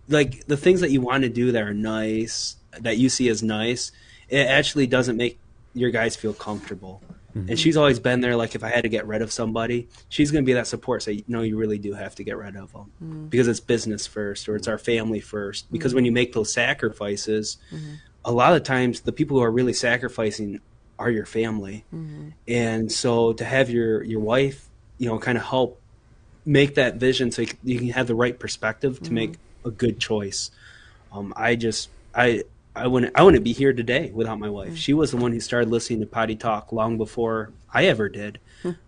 like the things that you want to do that are nice that you see as nice. It actually doesn't make your guys feel comfortable. Mm-hmm. And she's always been there. Like if I had to get rid of somebody, she's going to be that support. Say, no, you really do have to get rid of them mm-hmm. because it's business first, or it's our family first. Mm-hmm. Because when you make those sacrifices, a lot of times the people who are really sacrificing are your family. And so to have your your wife, you know, kind of help make that vision so you can- have the right perspective to make a good choice. Um, I just I I wouldn't I wouldn't be here today without my wife. She was the one who started listening to Potty Talk long before I ever did.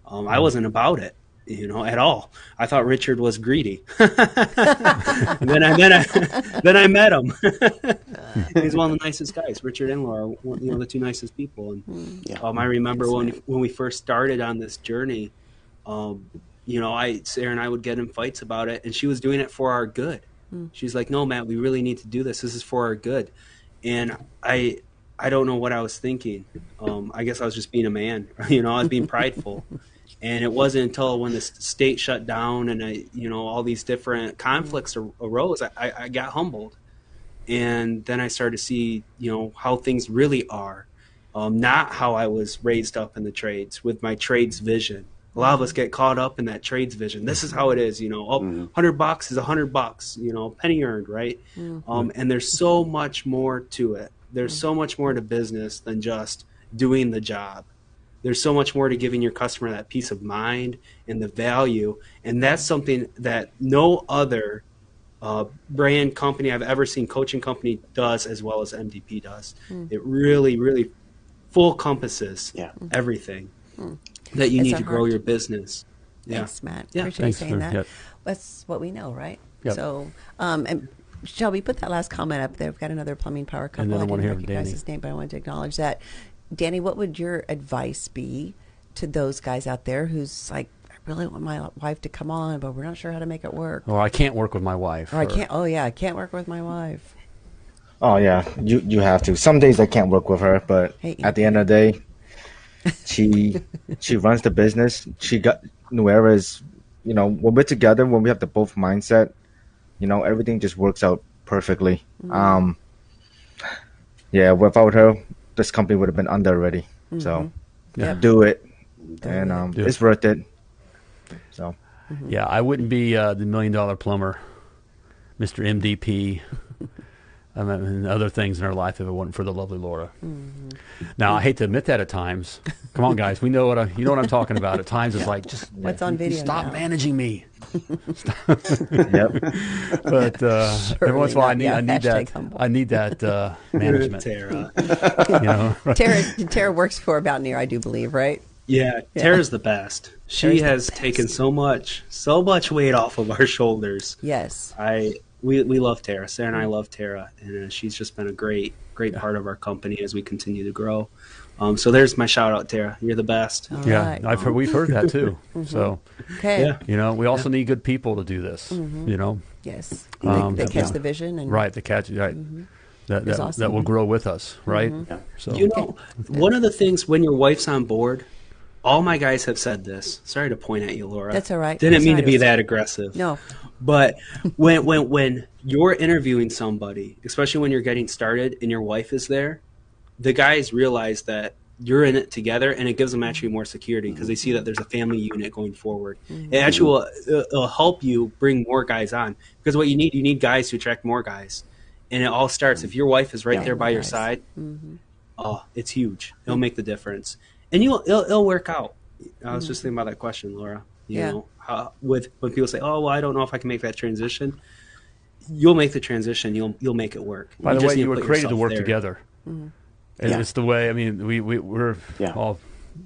Um, I wasn't about it. you know, at all. I thought Richard was greedy. and then I then I then I met him. He's one of the nicest guys. Richard and Laura, one, you know, the two nicest people. And Yeah. um, I remember when when we first started on this journey, um, you know, I Sarah and I would get in fights about it, and she was doing it for our good. She's like, "No, Matt, we really need to do this. This is for our good." And I, I don't know what I was thinking. Um, I guess I was just being a man. You know, I was being prideful. And it wasn't until when the state shut down and I, you know, all these different conflicts ar- arose, I, I, I got humbled. And then I started to see, you know, how things really are, um, not how I was raised up in the trades with my trades vision. A lot of us get caught up in that trades vision. This is how it is, you know. Oh, mm-hmm. 100 bucks is 100 bucks, you know, penny earned, right? Mm-hmm. Um, and there's so much more to it. There's so much more to business than just doing the job there's so much more to giving your customer that peace of mind and the value and that's something that no other uh, brand company i've ever seen coaching company does as well as mdp does mm. it really really full compasses Yeah. Mm. everything mm. That you need to grow your business yeah Thanks, Matt. Yeah. Appreciate Thanks you saying for- that. yep. That's what we know, right? Yep. So, um, and Shelby, put that last comment up there. We've got another plumbing power couple. And then I I wanna didn't hear recognize Danny. his name, but I wanted to acknowledge that. Danny, what would your advice be to those guys out there who's like, I really want my wife to come on, but we're not sure how to make it work. Or I can't work with my wife. Or I can't. Oh yeah, I can't work with my wife. Oh yeah, you you have to. Some days I can't work with her, but Hey. at the end of the day, she she runs the business. She got New Era is, you know, when we're together, when we have the both mindset, you know, everything just works out perfectly. Um, yeah, without her, this company would have been under already. So, Yeah. do it, Do and um, Do it. it's worth it. So, Yeah, I wouldn't be uh, the million dollar plumber, Mr. MDP, I and other things in our life if it wasn't for the lovely Laura. Mm-hmm. Now, I hate to admit that at times. Come on, guys, we know what I, you know what I'm talking about. At times, it's like just What's on video? stop now? managing me. yep. But uh, every once in a while, I need. I need that. humble. I need that uh, management. Tara. You know, Tara, Tara works for Mountaineer, I do believe, right? Yeah, Tara's the best. She Tara's has best. taken so much, so much weight off of our shoulders. Yes. I we we love Tara. Sarah and I love Tara, and uh, she's just been a great great part of our company as we continue to grow. Um, so there's my shout out, Tara. You're the best. All yeah, right. I've heard, we've heard that too. So Okay. Yeah. you know, we also need good people to do this. You know, Yes. Um, they, they yeah. catch the vision and right? The catch, right? That It's that, awesome. that will grow with us, right? So You know, one of the things when your wife's on board, all my guys have said this. Sorry to point at you, Laura. That's all right. Didn't That's mean all to be that aggressive. No. But when when when you're interviewing somebody, especially when you're getting started and your wife is there, the guys realize that you're in it together, and it gives them actually more security because they see that there's a family unit going forward. Mm-hmm. It actually will it'll help you bring more guys on because what you need you need guys to attract more guys, and it all starts if your wife is right Yeah. there by your side. Mm-hmm. Oh, it's huge. It'll make the difference, and you'll it'll, it'll work out. I was just thinking about that question, Laura. You Yeah. know, how, with when people say, "Oh, well, I don't know if I can make that transition," you'll make the transition. You'll you'll make it work. By the way, need you were created to work there. together. Mm-hmm. And Yeah. it's the way. I mean, we we we're Yeah. all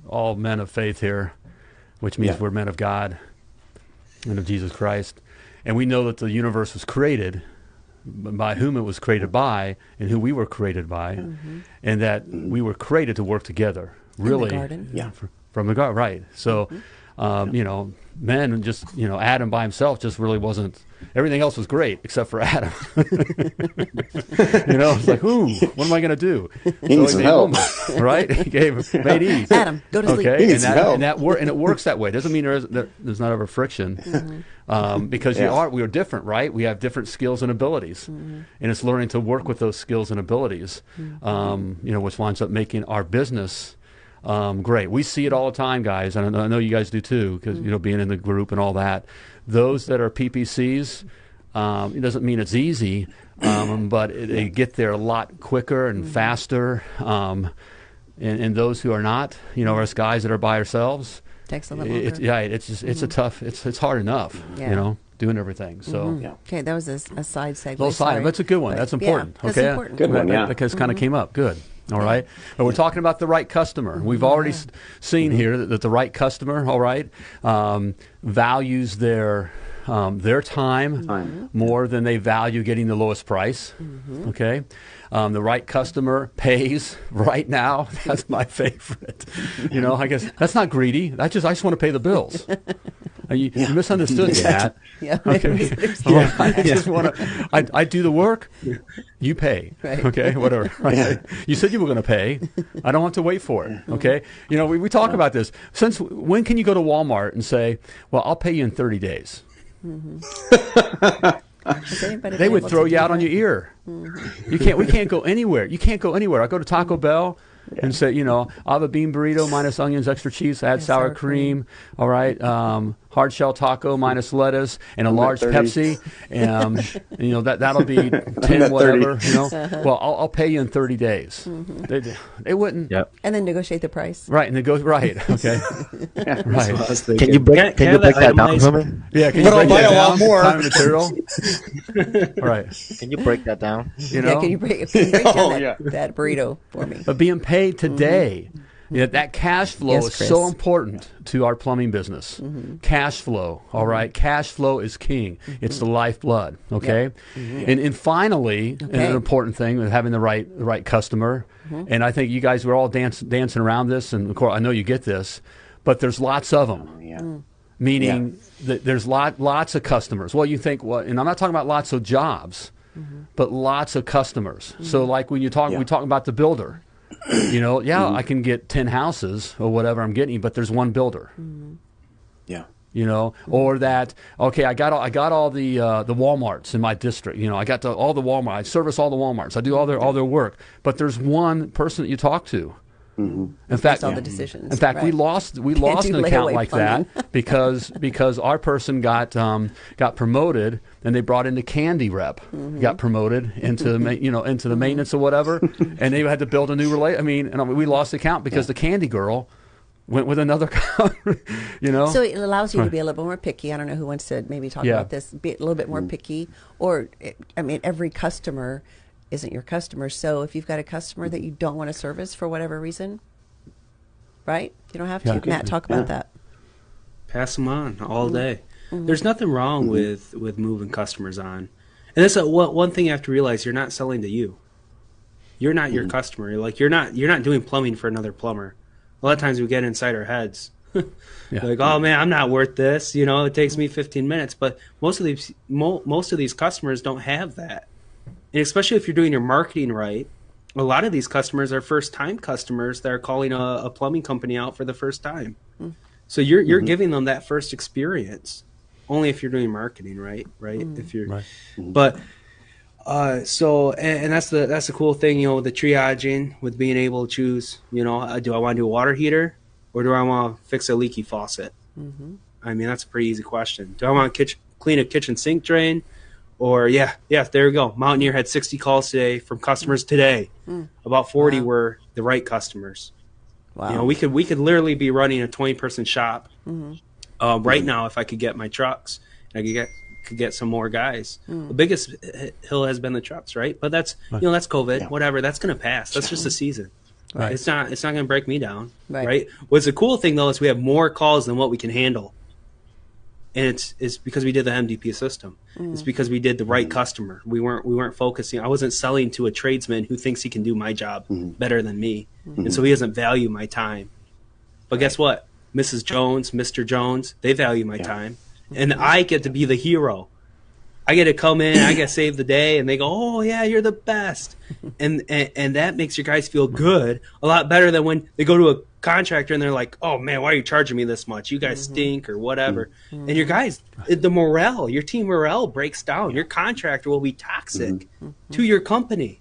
all men of faith here, which means Yeah. we're men of God and of Jesus Christ, and we know that the universe was created by whom it was created by and who we were created by, and that we were created to work together. the Really, garden. Yeah. from the garden, right? So, um, you know, men and just you know, Adam by himself just really wasn't. Everything else was great except for Adam. you know, it's like, ooh, what am I going to do? He needs some help. woman, right? He gave made Eve. Adam, go to sleep. Okay, He and needs some that, help. and that wor- and it works that way. Doesn't mean there is there, there's not ever friction, Mm-hmm. um, because we Yeah. are we are different, right? We have different skills and abilities, Mm-hmm. and it's learning to work with those skills and abilities, Mm-hmm. um, you know, which winds up making our business. Um, great. We see it all the time, guys, and I know, you guys do too, because you know, being in the group and all that. Those that are PPCs, um, it doesn't mean it's easy, um, but it, they get there a lot quicker and faster. Um, and, and those who are not, you know, us guys that are by ourselves, Takes a little it, longer. yeah, it's just it's a tough, it's it's hard enough, Yeah. you know, doing everything. So. Yeah. Okay, that was a, a side segue. Little side, sorry. that's a good one. But, That's yeah, important. that's okay, important. Good one, yeah. Because kind of came up. Good. All right, but we're talking about the right customer. We've already s- seen here that, that the right customer, all right, um, values their um, their time, Time. more than they value getting the lowest price. Okay, um, the right customer pays right now. That's my favorite. You know, I guess that's not greedy. I just I just want to pay the bills. You, you misunderstood that. Yeah. Okay. Well, I just want to. I, I do the work. You pay. Right. Okay. Whatever. Right? You said you were going to pay. I don't have to wait for it. Okay. You know, we, we talk about this. Since when can you go to Walmart and say, "Well, I'll pay you in 30 days"? Has anybody They would throw you do out on your ear. You can't. We can't go anywhere. You can't go anywhere. I go to Taco Bell and say, you know, I'll have a bean burrito minus onions, extra cheese, add Yeah, sour, sour cream. All right, um, hard shell taco minus lettuce and a I'm large Pepsi. Um, and, you know that that'll be ten at 30. whatever. You know, Uh-huh. well, I'll, I'll pay you in thirty days. Mm-hmm. They, they wouldn't. Yep. And then negotiate the price. Right, and they go right. Okay, I right. Can you break? Can- Can, can you break that that down for me? Yeah, can But you I'll break buy that a lot down? more. Time and material. right. Can you break that down? You Yeah, know. can you break, can you break down Oh, that, yeah. that burrito for me? but being paid today. Yeah, that cash flow Yes, is Chris. so important to our plumbing business. Mm-hmm. Cash flow, all right. Mm-hmm. Cash flow is king. Mm-hmm. It's the lifeblood. Okay, and and finally, and an important thing with having the right the right customer. And I think you guys were all dance, dancing around this, and of course I know you get this, but there's lots of them. Oh, yeah. Mm. Meaning that there's lot lots of customers. Well, you think what? And I'm not talking about lots of jobs, but lots of customers. So like when you talk, Yeah. we talk about the builder. You know, yeah, mm-hmm. I can get ten houses or whatever I'm getting, but there's one builder. Mm-hmm. Yeah. You know, mm-hmm. or that okay, I got all, I got all the uh, the WalMarts in my district. You know, I got the, all the Walmart. I service all the WalMarts. I do all their all their work, but there's one person that you talk to. In fact, all the decisions. in fact, we lost we Can't lost an account like plumbing. that because because our person got um, got promoted and they brought in the candy rep Mm-hmm. got promoted into ma- you know into the maintenance or whatever and they had to build a new relate. I mean, and I mean, we lost the account because the candy girl went with another car, you know. So it allows you to be a little bit more picky. I don't know who wants to maybe talk Yeah. about this. Be a little bit more picky, or I mean, every customer isn't your customer. So if you've got a customer that you don't want to service for whatever reason, right? You don't have to. Yeah. Matt, talk about that. pass them on all Mm-hmm. day. There's nothing wrong with with moving customers on, and that's a, one one thing you have to realize: you're not selling to you. You're not Mm-hmm. your customer. Like you're not you're not doing plumbing for another plumber. A lot of times we get inside our heads. Yeah. Like, oh man, I'm not worth this. You know, it takes me 15 minutes. But most of these mo- most of these customers don't have that, and especially if you're doing your marketing right. A lot of these customers are first time customers that are calling a, a plumbing company out for the first time. So you're you're giving them that first experience, only if you're doing marketing right, right? If you're, Right. but uh, so and, and that's the that's the cool thing, you know, the triaging with being able to choose. You know, uh, do I want to do a water heater or do I want to fix a leaky faucet? I mean, that's a pretty easy question. Do I want to kitchen, clean a kitchen sink drain? Or yeah, yeah, there we go. Mountaineer had 60 calls today from customers today. Hmm. About 40 were the right customers. Wow. You know, we could we could literally be running a 20 person shop mm-hmm. uh, right hmm. now if I could get my trucks. and I could get could get some more guys. Hmm. The biggest hill has been the trucks, right? But that's you know that's COVID, Yeah. whatever. That's gonna pass. That's just a season. Right. It's not it's not gonna break me down, Right. right? What's the cool thing though is we have more calls than what we can handle. And it's it's because we did the MDP system. Mm. It's because we did the right customer. We weren't we weren't focusing. I wasn't selling to a tradesman who thinks he can do my job mm-hmm. better than me, mm-hmm. and so he doesn't value my time. But guess what? Mrs. Jones, Mr. Jones, they value my time. And I get to be the hero. I get to come in, I get to save the day, and they go, "Oh yeah, you're the best," and, and and that makes your guys feel good a lot better than when they go to a contractor and they're like, "Oh man, why are you charging me this much? You guys mm-hmm. stink or whatever." Mm-hmm. And your guys, mm-hmm. the morale, your team morale breaks down. Your contractor will be toxic to your company.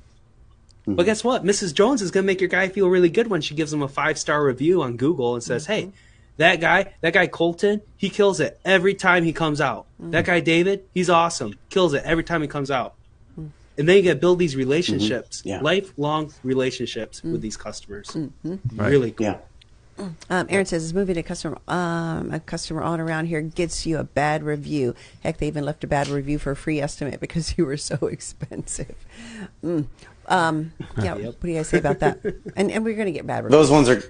But guess what? Mrs. Jones is going to make your guy feel really good when she gives him a five star review on Google and says, "Hey, that guy, that guy Colton, he kills it every time he comes out. That guy David, he's awesome, kills it every time he comes out." And then you get to build these relationships, Yeah. lifelong relationships with these customers. Really cool. Yeah. Um, Aaron says, "Is moving a customer um, a customer on around here gets you a bad review. Heck, they even left a bad review for a free estimate because you were so expensive." Mm. Um, yeah, what do you guys say about that? And and we're going to get bad reviews. Those ones are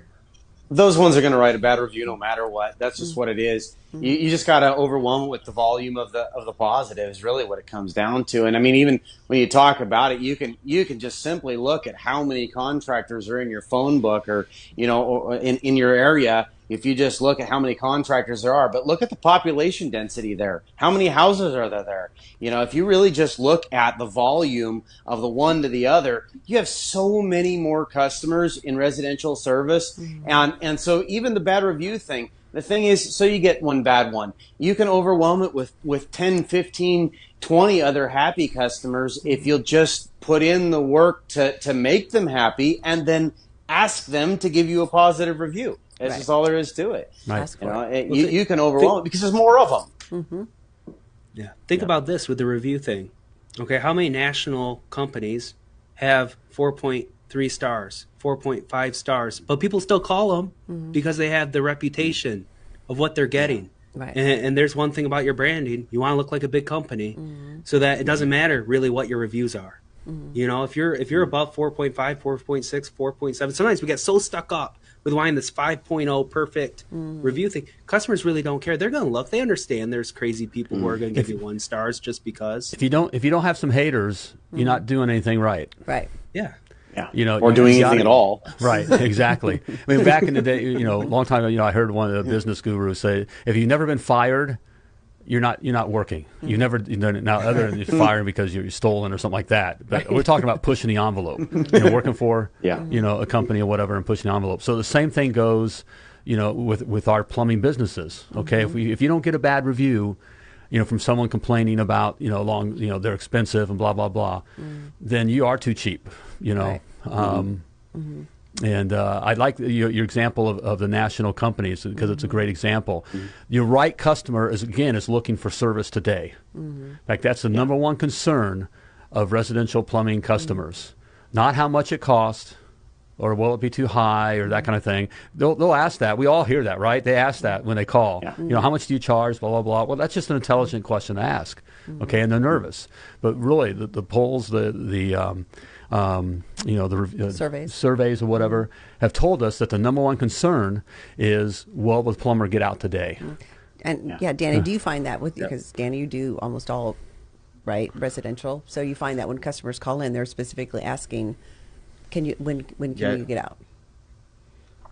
those ones are going to write a bad review no matter what. That's just mm-hmm. what it is. Mm-hmm. You, you just got to overwhelm it with the volume of the of the positives. Really, what it comes down to. And I mean, even when you talk about it, you can you can just simply look at how many contractors are in your phone book or you know or in in your area. If you just look at how many contractors there are, but look at the population density there. How many houses are there there? You know, if you really just look at the volume of the one to the other, you have so many more customers in residential service. Mm-hmm. And and so even the bad review thing, the thing is, so you get one bad one. You can overwhelm it with, with 10, 15, 20 other happy customers if mm-hmm. you'll just put in the work to, to make them happy and then ask them to give you a positive review. That's Right. just all there is to it. Right. You know, it. it- you, you can overwhelm it because there's more of them. Yeah. Think about this with the review thing. Okay, how many national companies have 4.3 stars, 4.5 stars, but people still call them because they have the reputation of what they're getting. Right. And, and there's one thing about your branding you want to look like a big company so that it doesn't matter really what your reviews are. You know, if you're if you're above 4.5, 4.6, 4.7, sometimes we get so stuck up with wine this 5.0 perfect mm. review thing. Customers really don't care. They're going to look. They understand there's crazy people who are going to mm. give you one stars just because. If you don't if you don't have some haters, you're not mm. doing anything right. right. Yeah. Yeah. You know, or you doing gotta- anything at all. Right, exactly. I mean, back in the day, you know, a long time ago, you know, I heard one of the business gurus say, if you've never been fired, you're not you're not working. You never you know, now other than you're fired because you're stolen or something like that. But we're talking about pushing the envelope. You know, working for Yeah. you know a company or whatever and pushing the envelope. So the same thing goes, you know, with with our plumbing businesses. Okay, if we if you don't get a bad review. You know, from someone complaining about you know long you know they're expensive and blah blah blah, mm. then you are too cheap. You know, Right. um, mm-hmm. Mm-hmm. And uh, I like your, your example of, of the national companies because it's a great example. Mm-hmm. Your right customer is again is looking for service today. Mm-hmm. In fact, that's the number one concern of residential plumbing customers. Mm-hmm. Not how much it costs, or will it be too high, or that kind of thing. They'll, they'll ask that. We all hear that, right? They ask that when they call. Yeah. You know, how much do you charge? Blah blah blah. Well, that's just an intelligent question to ask. Okay, and they're nervous, but really the, the polls, the the um, um, you know the uh, Surveys. surveys or whatever have told us that the number one concern is will the plumber get out today? And yeah, Yeah. Danny, do you find that with because Danny, you do almost all right residential, so you find that when customers call in, they're specifically asking, "Can you when when can Yeah. you get out?"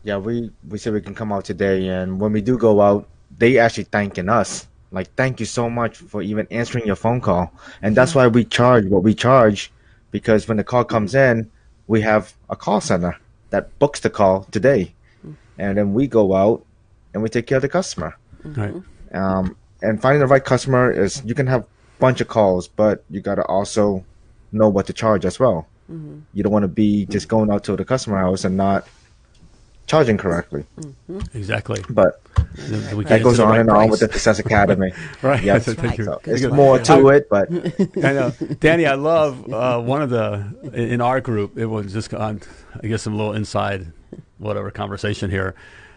Yeah, we we said we can come out today, and when we do go out, they actually thanking us. Like, thank you so much for even answering your phone call, and that's why we charge what we charge, because when the call comes mm-hmm. in, we have a call center that books the call today, mm-hmm. and then we go out and we take care of the customer. Mm-hmm. Right. Um, and finding the right customer is you can have a bunch of calls, but you got to also know what to charge as well. You don't want to be just going out to the customer house and not charging correctly. Exactly. But Th- we that goes on right and on with the Success Academy. Right. Yes. Thank right. you. So Good it's more to it, but I know, Danny. I love uh, one of the in our group. It was just on, I guess, some little inside, whatever conversation here.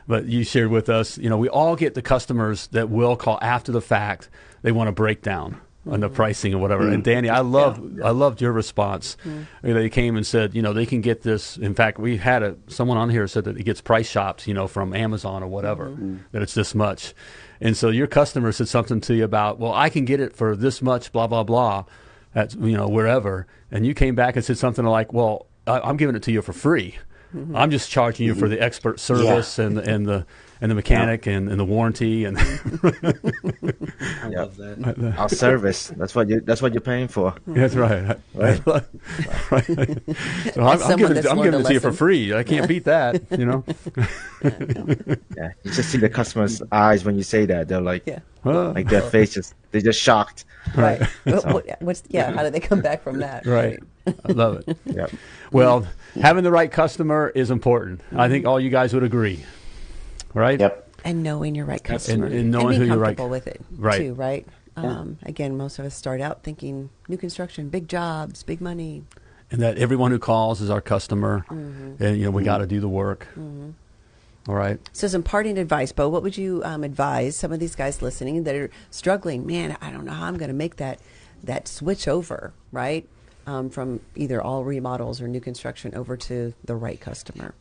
But you shared with us, you know, we all get the customers that will call after the fact. They want a breakdown on the pricing or whatever. And mm. Danny, I loved, I loved your response. Mm. You know, They came and said, you know, they can get this. In fact, we had a someone on here said that it gets price shopped, you know, from Amazon or whatever. Mm-hmm. Mm. That it's this much. And so your customer said something to you about, well, I can get it for this much, blah blah blah, at you know wherever. And you came back and said something like, well, I, I'm giving it to you for free. Mm-hmm. I'm just charging you for the expert service and and the and the mechanic and, and the warranty and I Yeah. love that. our service. That's what you. That's what you're paying for. that's right. Right. right. So I'm, I'm giving, it, I'm giving it to you for free. I can't beat that. You know. Yeah, you just see the customer's eyes when you say that. They're like, Yeah. Huh. like their faces. They're just shocked. Right. What- what- what's yeah? How do they come back from that? Right. I love it. Yeah. Well, having the right customer is important. I think all you guys would agree. Right? Yep. And knowing your right customer and knowing being who you're right- comfortable with it Right. too. Right. Um, again, most of us start out thinking new construction, big jobs, big money. And that everyone who calls is our customer. Mm-hmm. And, you know, we got to do the work. All right. So, some parting advice, Bo. What would you um, advise some of these guys listening that are struggling? Man, I don't know how I'm going to make that that switch over, right, um, from either all remodels or new construction over to the right customer.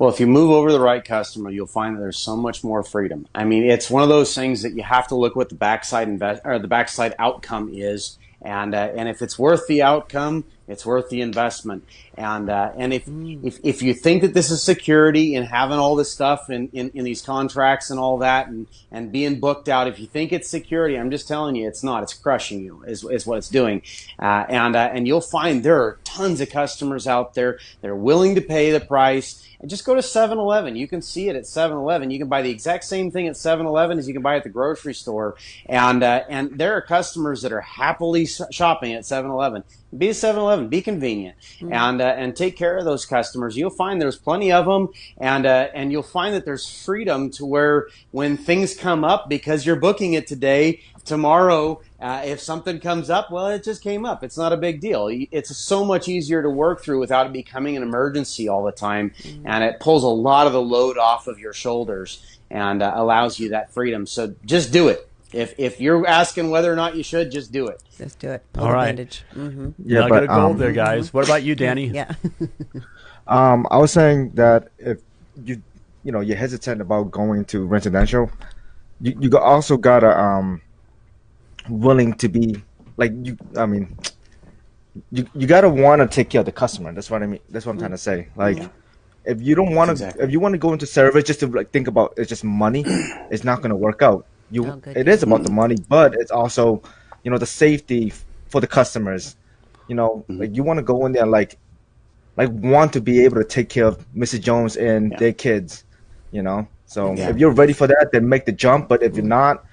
Well, if you move over to the right customer, you'll find that there's so much more freedom. I mean, it's one of those things that you have to look what the backside invest or the backside outcome is, and uh, and if it's worth the outcome, it's worth the investment. And uh, and if, if if you think that this is security and having all this stuff in, in, in these contracts and all that and, and being booked out, if you think it's security, I'm just telling you, it's not. It's crushing you. Is, is what it's doing. Uh, and uh, and you'll find there are tons of customers out there that are willing to pay the price and just go to 7-Eleven. You can see it at 7-Eleven. You can buy the exact same thing at 7-Eleven as you can buy at the grocery store. And uh, and there are customers that are happily shopping at 7-Eleven. Be a 7-Eleven. Be convenient, mm-hmm. and uh, and take care of those customers. You'll find there's plenty of them, and uh, and you'll find that there's freedom to where when things come up because you're booking it today, tomorrow uh, if something comes up, well, it just came up. It's not a big deal. It's so much easier to work through without it becoming an emergency all the time. Mm-hmm. And it pulls a lot of the load off of your shoulders and uh, allows you that freedom. So just do it. If, if you're asking whether or not you should, just do it. Just do it. Pull all right. Mm-hmm. Yeah, I got a gold um, there, guys. Mm-hmm. What about you, Danny? yeah. um, I was saying that if you you know you're hesitant about going to residential, you you also gotta um willing to be like you. I mean, you you gotta want to take care of the customer. That's what I mean. That's what I'm trying to say. Like, yeah. if you don't want to, exactly. if you want to go into service just to like think about it's just money, it's not gonna work out. You, oh, it is about the money, but it's also, you know, the safety for the customers. You know, mm-hmm. like you want to go in there like, like want to be able to take care of Mrs. Jones and yeah. their kids. You know, so yeah. if you're ready for that, then make the jump. But if you're not,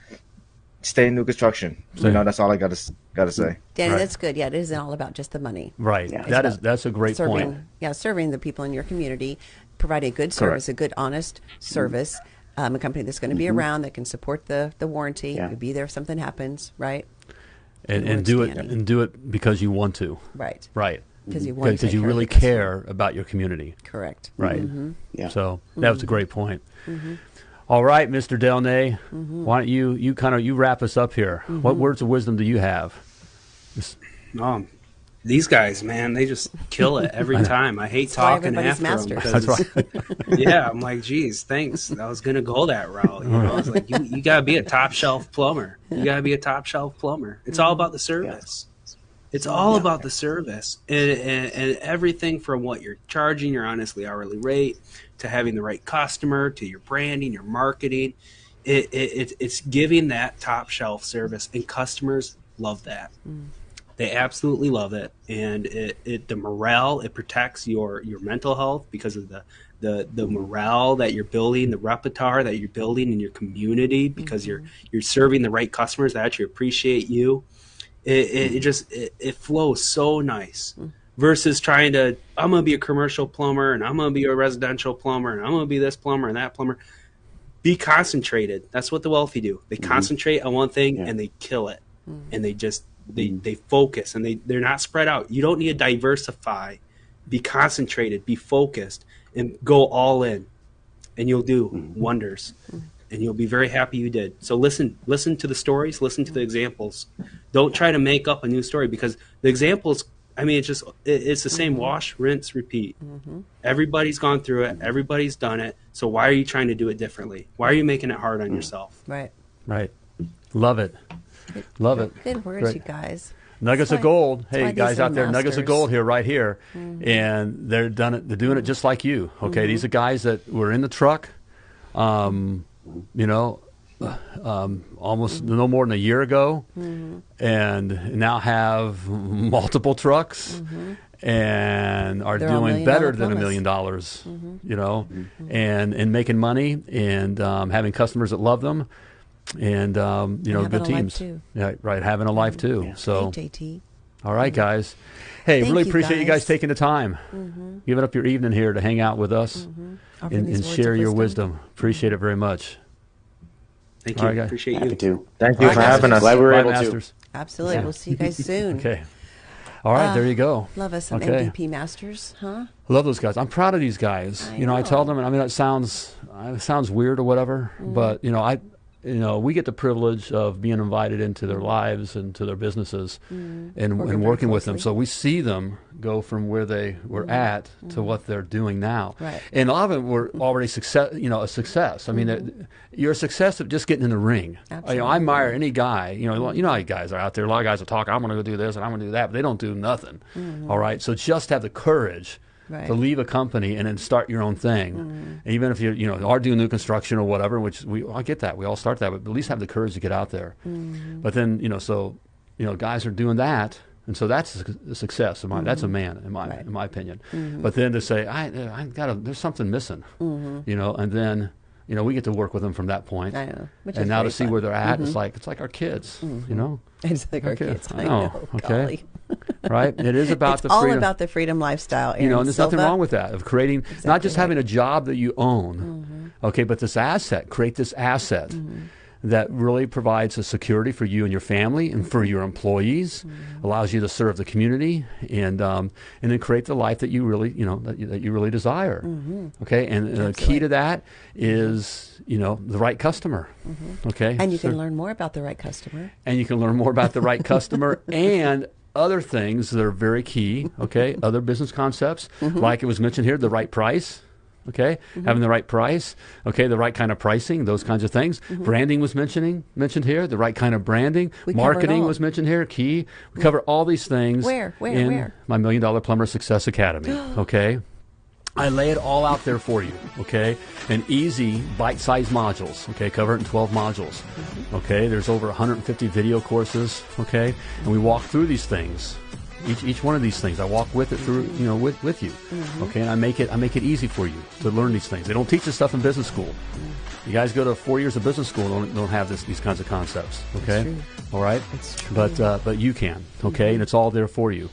stay in new construction. So you know that's all I got to got to say. Danny, right. that's good. Yeah, it isn't all about just the money. Right. Yeah. That is that's a great serving, point. Yeah, serving the people in your community, providing a good service, Correct. a good, honest service. Um, a company that's going to be mm-hmm. around that can support the the warranty, yeah. be there if something happens, right? And, and do it and do it because you want to. Right. Right. Because you want to. because you really care about your community. Correct. Right. Mm-hmm. Yeah. So that was a great point. Mm-hmm. All right, Mr. Delnay, mm-hmm. why don't you you kind of you wrap us up here? Mm-hmm. What words of wisdom do you have? Um, these guys, man, they just kill it every time. I hate talking after masters. them. Because, right. yeah, I'm like, geez, thanks. I was gonna go that route. You know, I was like, you, you gotta be a top shelf plumber. You gotta be a top shelf plumber. It's all about the service. It's all yeah. about the service and, and, and everything from what you're charging your honestly hourly rate to having the right customer to your branding, your marketing. It, it, it's giving that top shelf service, and customers love that. Mm. They absolutely love it, and it, it the morale it protects your your mental health because of the the the morale that you're building, the repertoire that you're building in your community because mm-hmm. you're you're serving the right customers that actually appreciate you. It, it, it just it, it, flows so nice. Mm versus trying to I'm gonna be a commercial plumber and I'm gonna be a residential plumber and I'm gonna be this plumber and that plumber. Be concentrated. That's what the wealthy do. They mm-hmm. concentrate on one thing yeah. and they kill it. Mm-hmm. And they just they they focus and they they're not spread out. You don't need to diversify. Be concentrated, be focused and go all in. And you'll do mm-hmm. wonders. Mm-hmm. And you'll be very happy you did. So listen listen to the stories, listen to the examples. Don't try to make up a new story because the examples I mean, it's just it, it's the same mm-hmm. wash, rinse, repeat. Mm-hmm. Everybody's gone through it. Everybody's done it. So why are you trying to do it differently? Why are you making it hard on yourself? Right. Right. Love it. Love it. Good words, Great. you guys. Nuggets of gold. Hey, guys out there, masters. nuggets of gold here, right here, mm-hmm. and they're done it. They're doing it just like you. Okay, mm-hmm. these are guys that were in the truck. Um, you know, um, almost mm-hmm. no more than a year ago, mm-hmm. and now have multiple trucks. Mm-hmm. And are They're doing better than a million dollars, mm-hmm. you know, mm-hmm. and and making money and um, having customers that love them, and um, you know, good teams. Yeah, right, having a life too. Yeah. So, hey, JT. All right, guys. Hey, Thank really you appreciate guys. you guys taking the time, mm-hmm. giving up your evening here to hang out with us and, and share your wisdom. wisdom. Appreciate it very much. Thank you. Right, Appreciate Happy you. To. Thank you for having us. Glad we were able Masters. to. Absolutely. Yeah. We'll see you guys soon. okay. All right, there you go. Love us some Okay. MDP masters, huh? I love those guys. I'm proud of these guys. I you know, I tell them, and I mean, it sounds uh, it sounds weird or whatever, Mm-hmm. but you know, I, you know, we get the privilege of being invited into their lives and to their businesses, and, and Mm-hmm. Working working with them. So we see them go from where they were at to what they're doing now. Mm-hmm. Right. And a lot of them were already success. You know, a success. I mean, they're- you're a success of just getting in the ring. You know, I admire any guy. You know, you know how guys are out there. A lot of guys will talk. I'm going to go do this and I'm going to do that, but they don't do nothing. All right. So just have the courage Right. to leave a company and then start your own thing. Mm-hmm. And even if you you know are doing new construction or whatever, which we I get that we all start that, but at least have the courage to get out there. Mm-hmm. But then you know so you know guys are doing that. And so that's a success. In my, That's a mm-hmm. man, in my Right. in my opinion. But then to say, I I got there's something missing, you know, and then you know we get to work with them from that point. I know, and now to see fun. where they're at, it's mm-hmm. like it's like our kids, you mm-hmm. know, It's like our Okay, kids. I I know, know. okay. golly. right? It is about it's the all freedom. All about the freedom lifestyle. you know, and there's nothing wrong with that of creating not just right. having a job that you own, mm-hmm. okay, but this asset. Create this asset that really provides a security for you and your family and for your employees, mm-hmm. allows you to serve the community, and um, and then create the life that you really you know that you, that you really desire. Mm-hmm. Okay, and, and the key to that is you know the right customer. Mm-hmm. Okay, And you So- can learn more about the right customer. and you can learn more about the right customer and other things that are very key. Okay, other business concepts, like it was mentioned here, the right price. Okay, mm-hmm. having the right price. Okay, the right kind of pricing, those kinds of things. Mm-hmm. Branding was mentioning mentioned here. The right kind of branding. We Marketing was mentioned here. Key. We mm-hmm. cover all these things. Where? Where? In Where? my Million Dollar Plumber Success Academy. Okay. I lay it all out there for you, okay? And easy bite-sized modules, okay? Cover it in 12 modules, okay? There's over 150 video courses, okay? And we walk through these things. Each, each one of these things, I walk with it through, you know, with, with you, okay? And I make it I make it easy for you to learn these things. They don't teach this stuff in business school. You guys go to four years of business school don't, don't have this, these kinds of concepts, okay? true. All right? True. But uh, but you can, okay? And it's all there for you.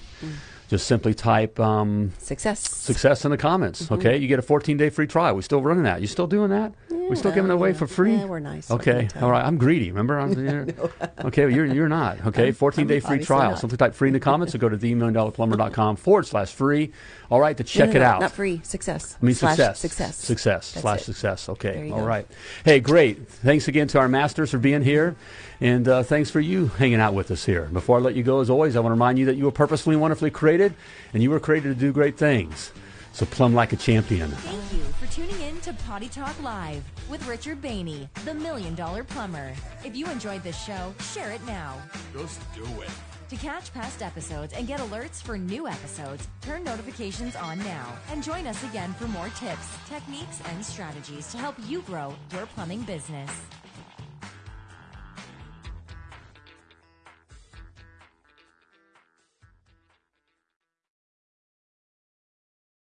Just simply type um, Success. success in the comments. Mm-hmm. Okay, you get a 14 day free trial. We still running that. You still doing that? We still giving it away for free? Yeah, we're nice. Okay, all right. I tell all you? right. I'm greedy. Remember? I'm, okay, well, you're you're not. Okay, 14 day free trial. not. Simply type free in the comments or go to themilliondollarplumber.com forward slash free. All right, to check no, it out. Not free. Success. I mean Slash success. Success. Success. That's slash it. success. Okay. All go. right. Hey, great. Thanks again to our masters for being here. And uh, thanks for you hanging out with us here. Before I let you go, as always, I want to remind you that you were purposefully and wonderfully created, and you were created to do great things. So plumb like a champion. Thank you for tuning in to Potty Talk Live with Richard Bainey, the Million Dollar Plumber. If you enjoyed this show, share it now. Just do it. To catch past episodes and get alerts for new episodes, turn notifications on now and join us again for more tips, techniques, and strategies to help you grow your plumbing business.